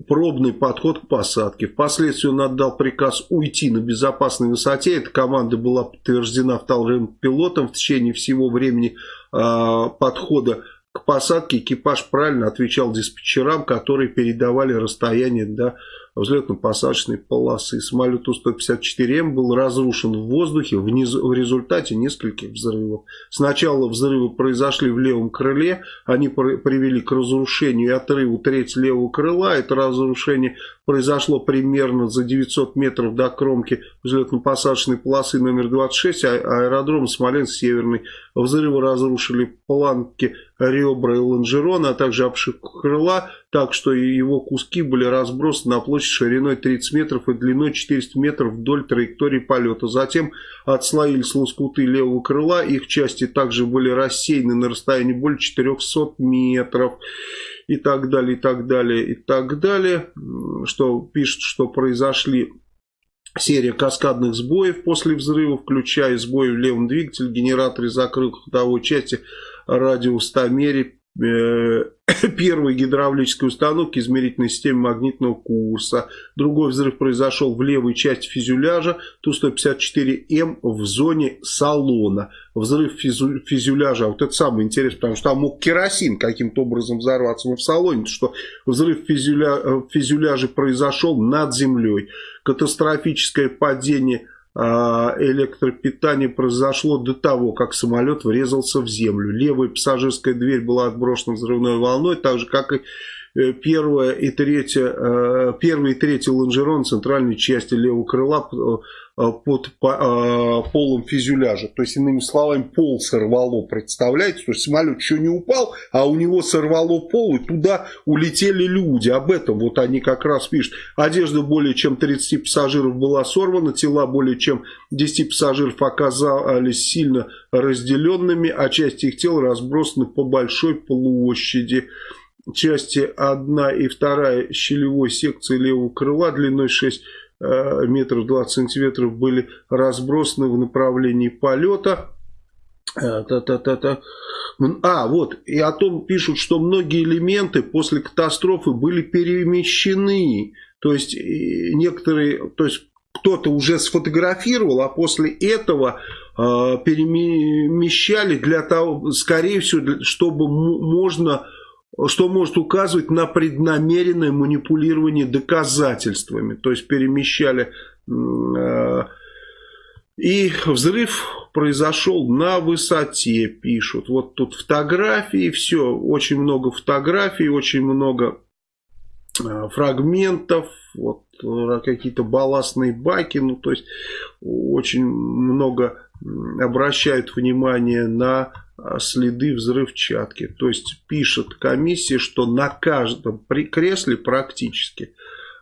пробный подход к посадке. Впоследствии он отдал приказ уйти на безопасной высоте. Эта команда была подтверждена вторым пилотом в течение всего времени э, подхода к посадке. Экипаж правильно отвечал диспетчерам, которые передавали расстояние до взлетно-посадочной полосы. Самолет Ту-154М был разрушен в воздухе в, низ... в результате нескольких взрывов. Сначала взрывы произошли в левом крыле, они привели к разрушению и отрыву треть левого крыла. Это разрушение произошло примерно за 900 метров до кромки взлетно-посадочной полосы номер 26, а аэродром Смоленск-Северный. Взрывы разрушили планки ребра и лонжерона, а также обшивку крыла, так что его куски были разбросаны на площадь шириной 30 метров и длиной 400 метров вдоль траектории полета. Затем отслоились лоскуты левого крыла, их части также были рассеяны на расстоянии более 400 метров и так далее, и так далее, и так далее, что пишет, что произошли серия каскадных сбоев после взрыва, включая сбои в левом двигателе, генераторе закрыл ходовой части радиостомере Э, *coughs* первой гидравлической установки измерительной системы магнитного курса. Другой взрыв произошел в левой части фюзеляжа Ту-154М в зоне салона. Взрыв фюзеляжа, вот это самое интересное, потому что там мог керосин каким-то образом взорваться, но в салоне, что взрыв фюзеля, э, фюзеляжа произошел над землей. Катастрофическое падение а, электропитание произошло до того, как самолет врезался в землю. Левая пассажирская дверь была отброшена взрывной волной, так же, как и э, первая и третья, э, первый и третий лонжерон центральной части левого крыла Э, под э, полом фюзеляжа. То есть, иными словами, пол сорвало, представляете? То есть, самолет еще не упал, а у него сорвало пол, и туда улетели люди. Об этом вот они как раз пишут. Одежда более чем 30 пассажиров была сорвана, тела более чем 10 пассажиров оказались сильно разделенными, а части их тел разбросаны по большой площади части 1 и 2 щелевой секции левого крыла длиной 6 Э, метров 20 сантиметров были разбросаны в направлении полета. Та -та -та -та. А, вот, и о том пишут, что многие элементы после катастрофы были перемещены. То есть, некоторые, то есть, кто-то уже сфотографировал, а после этого э, перемещали для того, скорее всего, чтобы можно что может указывать на преднамеренное манипулирование доказательствами. То есть перемещали... Э, и взрыв произошел на высоте, пишут. Вот тут фотографии, все, очень много фотографий, очень много э, фрагментов, вот э, какие-то балластные баки, ну то есть очень много обращают внимание на следы взрывчатки. То есть пишет комиссия, что на каждом кресле практически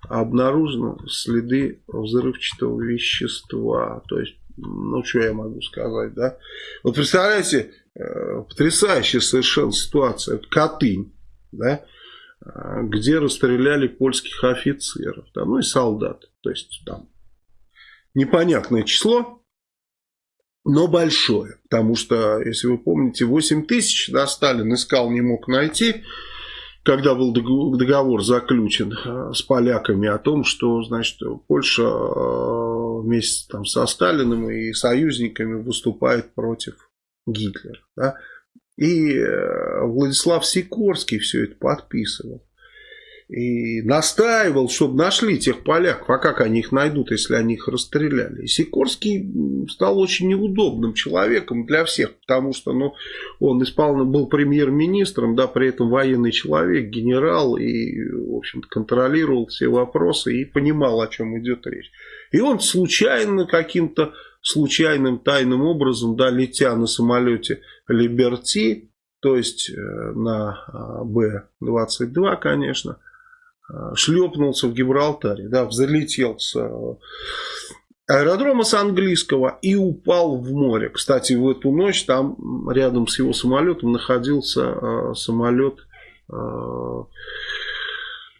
обнаружены следы взрывчатого вещества. То есть, ну что я могу сказать, да? Вот представляете, э, потрясающая совершенно ситуация. Катынь, да? А, где расстреляли польских офицеров, да, ну и солдат. То есть там непонятное число, но большое. Потому что, если вы помните, 8 тысяч да, Сталин искал, не мог найти, когда был договор заключен э, с поляками о том, что значит, Польша э, вместе там, со Сталиным и союзниками выступает против Гитлера. Да? И э, Владислав Сикорский все это подписывал и настаивал, чтобы нашли тех поляков. А как они их найдут, если они их расстреляли? И Сикорский стал очень неудобным человеком для всех, потому что ну, он исполнил, был премьер-министром, да, при этом военный человек, генерал, и, в общем-то, контролировал все вопросы и понимал, о чем идет речь. И он случайно, каким-то случайным тайным образом, да, летя на самолете Либерти, то есть э, на а, Б-22, конечно, шлепнулся в Гибралтаре, да, взлетел с э, аэродрома с английского и упал в море. Кстати, в эту ночь там рядом с его самолетом находился э, самолет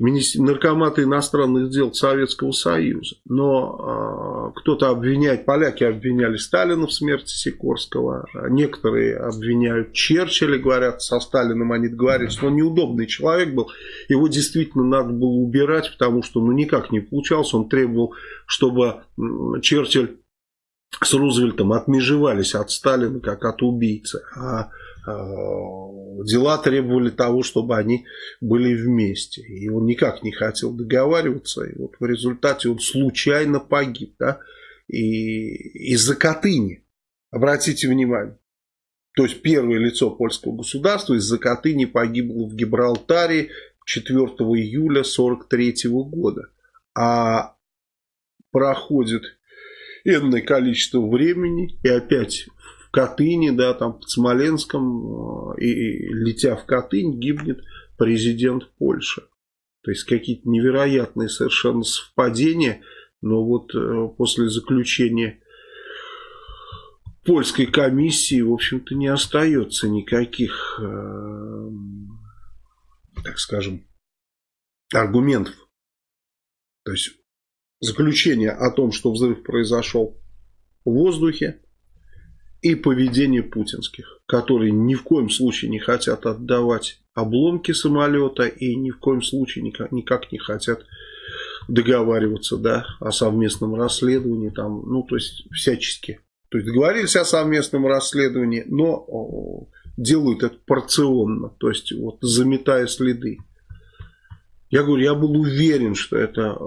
наркоматы иностранных дел Советского Союза. Но э, кто-то обвиняет, поляки обвиняли Сталина в смерти Сикорского, некоторые обвиняют Черчилля, говорят, со Сталином они что он неудобный человек был, его действительно надо было убирать, потому что ну никак не получалось, он требовал, чтобы Черчилль с Рузвельтом отмежевались от Сталина как от убийцы, а дела требовали того, чтобы они были вместе. И он никак не хотел договариваться. И вот в результате он случайно погиб. Да? И из-за Катыни. Обратите внимание. То есть первое лицо польского государства из-за Катыни погибло в Гибралтаре 4 июля 1943 года. А проходит энное количество времени и опять Катыни, да, там под Смоленском, э, и, и летя в Катынь, гибнет президент Польши. То есть какие-то невероятные совершенно совпадения, но вот э, после заключения польской комиссии, в общем-то, не остается никаких, э, так скажем, аргументов. То есть заключение о том, что взрыв произошел в воздухе, и поведение путинских, которые ни в коем случае не хотят отдавать обломки самолета и ни в коем случае никак, никак не хотят договариваться да, о совместном расследовании, там, ну, то есть всячески. То есть договорились о совместном расследовании, но делают это порционно, то есть вот заметая следы. Я говорю, я был уверен, что это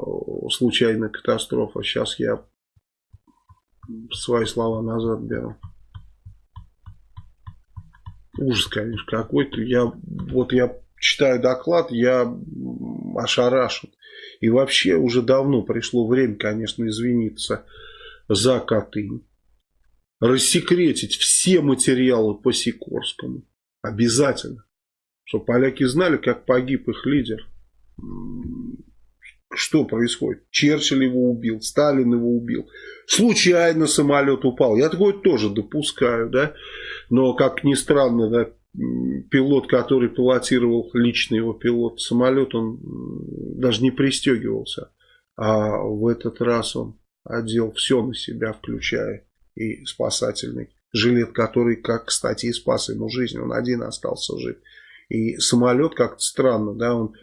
случайная катастрофа. Сейчас я свои слова назад беру. Ужас, конечно, какой-то. Я, вот я читаю доклад, я ошарашен. И вообще уже давно пришло время, конечно, извиниться за Катынь. Рассекретить все материалы по Сикорскому. Обязательно. Чтобы поляки знали, как погиб их лидер. Что происходит? Черчилль его убил, Сталин его убил. Случайно самолет упал. Я такое тоже допускаю, да. Но, как ни странно, да, пилот, который пилотировал, личный его пилот, самолет, он даже не пристегивался. А в этот раз он одел все на себя, включая и спасательный жилет, который, как, кстати, и спас ему жизнь. Он один остался жив. И самолет как-то странно, да, он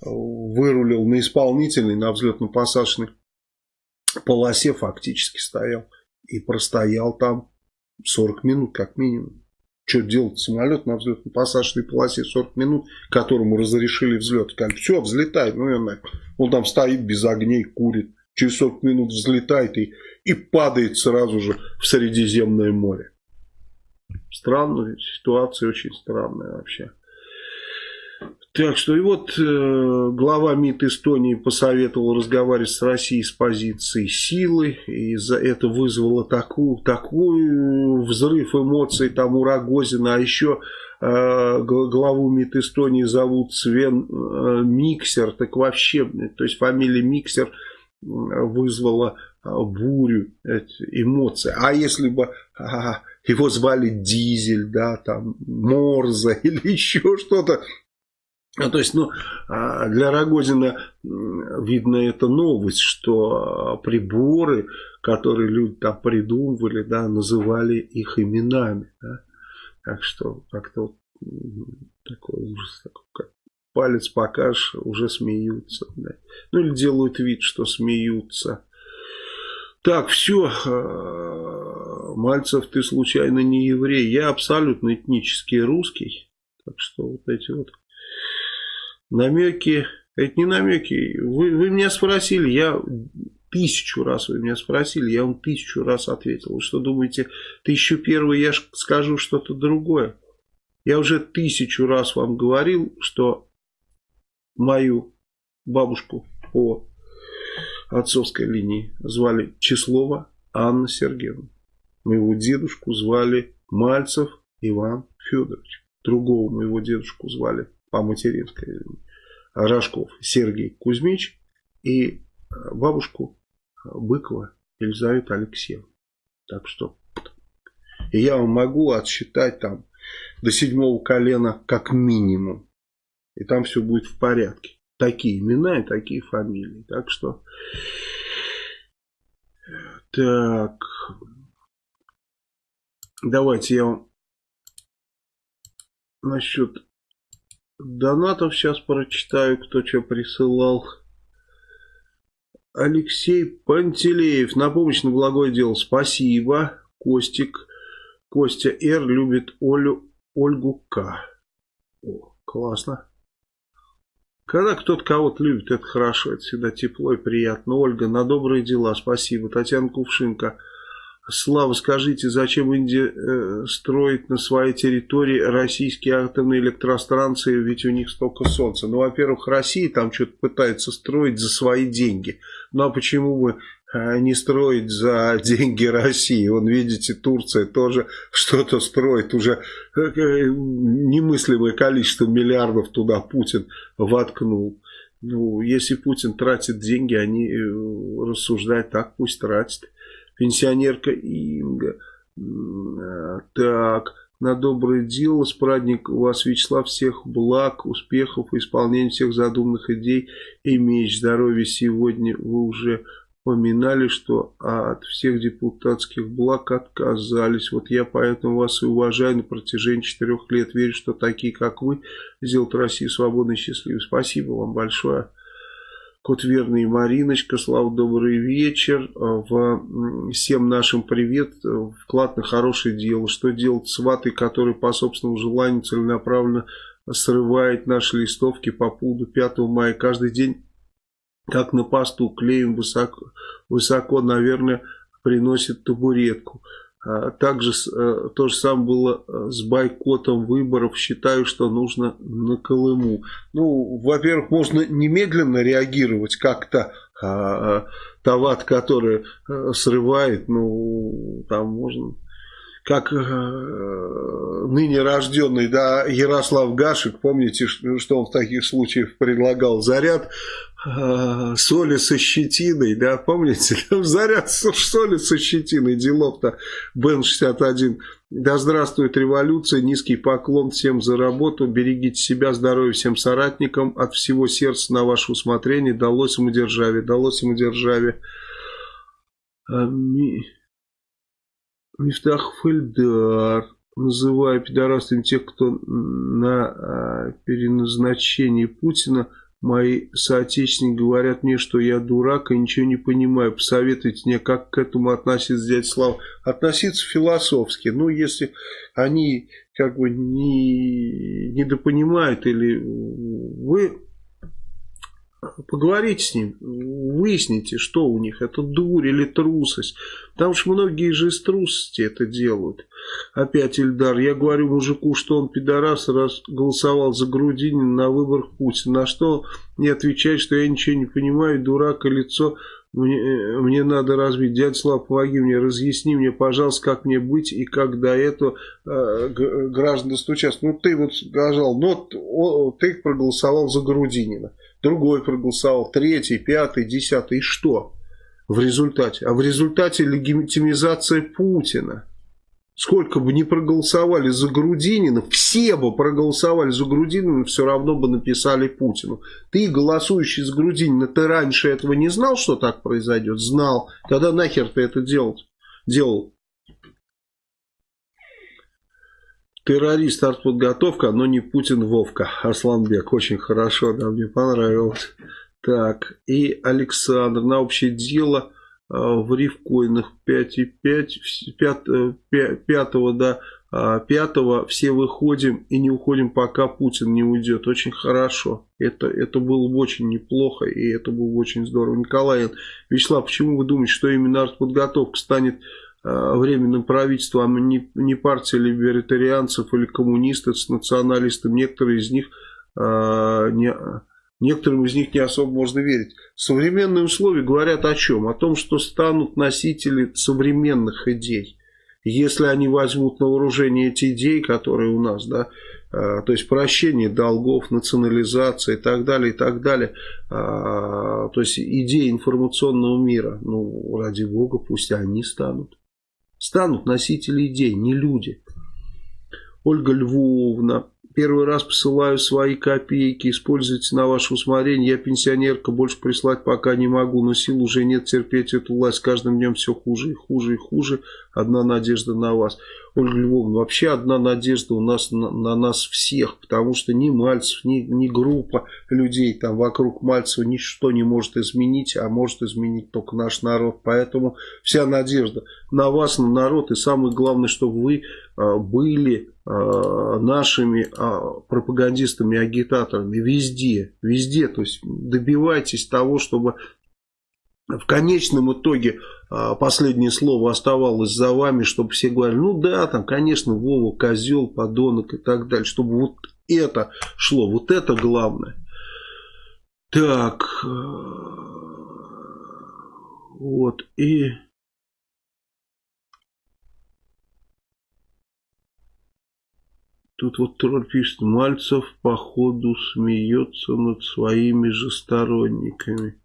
вырулил на исполнительный, на взлетно-посадочной полосе фактически стоял. И простоял там 40 минут как минимум. Что делать самолет на взлетно-посадочной полосе 40 минут, которому разрешили взлет. Как, все, взлетай. Ну, он, он там стоит без огней, курит. Через 40 минут взлетает и, и падает сразу же в Средиземное море. Странная ситуация, очень странная вообще. Так что и вот э, глава МИД Эстонии посоветовал разговаривать с Россией с позиции силы. И за это вызвало такую, такую взрыв эмоций там у Рогозина. А еще э, главу МИД Эстонии зовут Свен э, Миксер. Так вообще, то есть фамилия Миксер вызвала э, бурю эмоций. А если бы а, его звали Дизель, да, там Морза *laughs* или еще что-то, ну, то есть, ну, а, для Рогозина, видно, это новость, что приборы, которые люди там придумывали, да, называли их именами, да. Так что, как-то такой ужас, такой, как палец покажешь, уже смеются, да. Ну, или делают вид, что смеются. Так, все, а, Мальцев, ты случайно не еврей. Я абсолютно этнический русский. Так что вот эти вот намеки, это не намеки, вы, вы меня спросили, я тысячу раз вы меня спросили, я вам тысячу раз ответил. Вы что думаете, тысячу первый я скажу что-то другое? Я уже тысячу раз вам говорил, что мою бабушку по отцовской линии звали Числова Анна Сергеевна. Моего дедушку звали Мальцев Иван Федорович. Другого моего дедушку звали по материнской Рожков Сергей Кузьмич и э, бабушку э, Быкова Елизавета Алексеевна. Так что я вам могу отсчитать там до седьмого колена как минимум. И там все будет в порядке. Такие имена и такие фамилии. Так что... Так. Давайте я вам насчет Донатов сейчас прочитаю, кто что присылал. Алексей Пантелеев. На помощь на благое дело. Спасибо. Костик. Костя Р. любит Олю, Ольгу К. О, классно. Когда кто-то кого-то любит, это хорошо, это всегда тепло и приятно. Ольга, на добрые дела, спасибо. Татьяна Кувшинка. Слава, скажите, зачем Индия э, строит на своей территории российские атомные электростанции, ведь у них столько солнца? Ну, во-первых, Россия там что-то пытается строить за свои деньги. Ну, а почему бы э, не строить за деньги России? Вон, видите, Турция тоже *laughs* что-то строит, уже э, немыслимое количество миллиардов туда Путин воткнул. Ну, если Путин тратит деньги, они рассуждают так, пусть тратит пенсионерка Инга. Так, на доброе дело, с праздник у вас, Вячеслав, всех благ, успехов, исполнения всех задуманных идей и меч здоровья сегодня вы уже поминали, что от всех депутатских благ отказались. Вот я поэтому вас и уважаю на протяжении четырех лет. Верю, что такие, как вы, сделают Россию свободной и счастливой. Спасибо вам большое. Кот Верный Мариночка, Слава, добрый вечер. В, всем нашим привет. Вклад на хорошее дело. Что делать с ватой, который по собственному желанию целенаправленно срывает наши листовки по поводу 5 мая. Каждый день, как на посту, клеем высоко, высоко наверное, приносит табуретку. А, также э, то же самое было э, с бойкотом выборов. Считаю, что нужно на Колыму. Ну, во-первых, можно немедленно реагировать как-то. А, Тават, который э, срывает, ну, там можно как ныне рожденный да, Ярослав Гашек, помните, что он в таких случаях предлагал заряд а, соли со щетиной, да, помните, *laughs* заряд соли со щетиной, делов-то Бен-61. Да здравствует революция, низкий поклон всем за работу, берегите себя, здоровья всем соратникам, от всего сердца на ваше усмотрение, далось самодержавие, далось самодержавие. А, ми... Мифтах Фельдар, называя пидорастами тех, кто на а, переназначении Путина Мои соотечественники говорят мне, что я дурак и ничего не понимаю. Посоветуйте мне, как к этому относиться, дядя Слава. Относиться философски. Ну, если они как бы не недопонимают или вы Поговорите с ним, выясните, что у них, это дурь или трусость. Потому что многие же из трусости это делают. Опять Ильдар, я говорю мужику, что он пидорас, раз голосовал за Грудинина на выборах Путина. На что не отвечает, что я ничего не понимаю, дурак и лицо мне, э, мне надо разбить. Дядя Слав, помоги мне, разъясни мне, пожалуйста, как мне быть и как до этого э, граждан достучаться. Ну, ты вот сказал, ну, о, ты проголосовал за Грудинина другой проголосовал, третий, пятый, десятый. И что в результате? А в результате легитимизация Путина. Сколько бы ни проголосовали за Грудинина, все бы проголосовали за Грудинина, все равно бы написали Путину. Ты, голосующий за Грудинина, ты раньше этого не знал, что так произойдет? Знал. Тогда нахер ты это делал? делал? Террорист артподготовка, но не Путин Вовка. Арсланбек. Очень хорошо, да, мне понравилось. Так, и Александр. На общее дело э, в рифкоинах 5,5, 5, 5 до 5 все выходим и не уходим, пока Путин не уйдет. Очень хорошо. Это, это было бы очень неплохо и это было бы очень здорово. Николай, Вячеслав, почему вы думаете, что именно артподготовка станет временным правительством, а не, не партия либертарианцев или коммунистов с националистами. Некоторые из них э, не, некоторым из них не особо можно верить. Современные условия говорят о чем? О том, что станут носители современных идей. Если они возьмут на вооружение эти идеи, которые у нас, да, э, то есть прощение долгов, национализация и так далее, и так далее, то есть идеи информационного мира, ну, ради бога, пусть они станут станут носители идей, не люди. Ольга Львовна, первый раз посылаю свои копейки, используйте на ваше усмотрение. Я пенсионерка, больше прислать пока не могу, но сил уже нет терпеть эту власть. Каждым днем все хуже и хуже и хуже. Одна надежда на вас. Ольга Львовна, вообще одна надежда у нас на, на нас всех, потому что ни Мальцев, ни, ни группа людей там вокруг Мальцева ничто не может изменить, а может изменить только наш народ. Поэтому вся надежда на вас, на народ, и самое главное, чтобы вы а, были а, нашими а, пропагандистами, агитаторами везде, везде, то есть добивайтесь того, чтобы в конечном итоге а, последнее слово оставалось за вами, чтобы все говорили, ну да, там, конечно, Вова, козел, подонок и так далее, чтобы вот это шло, вот это главное. Так, э, вот, и... Тут вот тролль пишет, Мальцев походу смеется над своими же сторонниками.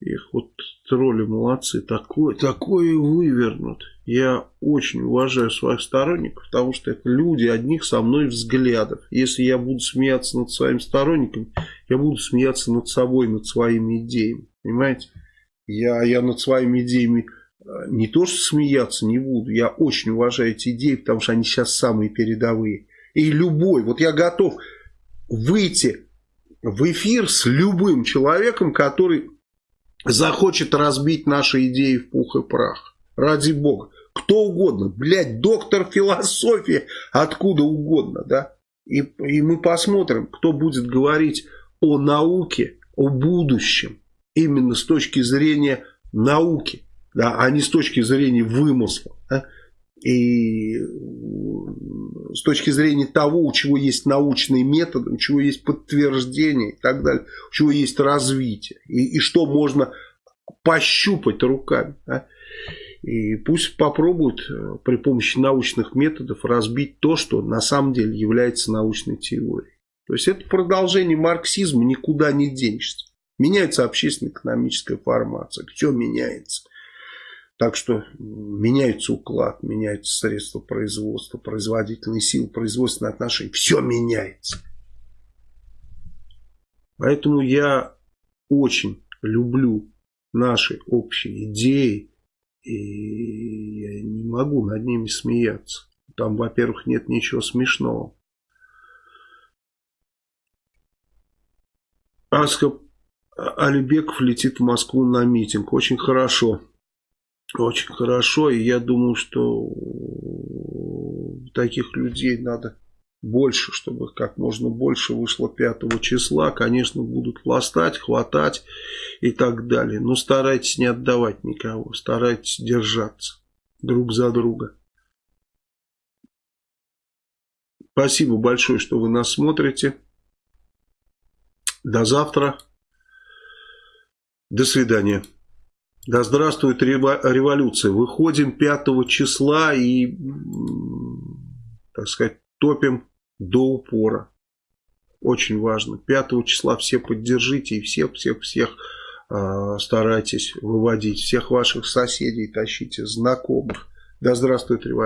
Их вот тролли молодцы, такое, такое вывернут. Я очень уважаю своих сторонников, потому что это люди одних со мной взглядов. Если я буду смеяться над своим сторонником, я буду смеяться над собой, над своими идеями. Понимаете? Я, я над своими идеями э, не то что смеяться не буду, я очень уважаю эти идеи, потому что они сейчас самые передовые. И любой, вот я готов выйти в эфир с любым человеком, который захочет разбить наши идеи в пух и прах. Ради бога. Кто угодно. Блядь, доктор философии. Откуда угодно, да. И, и мы посмотрим, кто будет говорить о науке, о будущем. Именно с точки зрения науки. Да, а не с точки зрения вымысла. Да? И с точки зрения того, у чего есть научные методы, у чего есть подтверждение и так далее, у чего есть развитие, и, и что можно пощупать руками. Да? И пусть попробуют э, при помощи научных методов разбить то, что на самом деле является научной теорией. То есть это продолжение марксизма, никуда не денешься. Меняется общественно-экономическая формация. Все меняется. Так что меняется уклад, меняются средства производства, производительные силы, производственные отношения. Все меняется. Поэтому я очень люблю наши общие идеи. И я не могу над ними смеяться. Там, во-первых, нет ничего смешного. Аска Алибеков летит в Москву на митинг. Очень хорошо. Очень хорошо. И я думаю, что таких людей надо больше, чтобы как можно больше вышло 5 числа. Конечно, будут хвостать, хватать и так далее. Но старайтесь не отдавать никого. Старайтесь держаться друг за друга. Спасибо большое, что вы нас смотрите. До завтра. До свидания. Да здравствует революция. Выходим 5 числа и, так сказать, топим до упора. Очень важно. 5 числа все поддержите и всех-всех-всех э, старайтесь выводить. Всех ваших соседей тащите, знакомых. Да здравствует революция.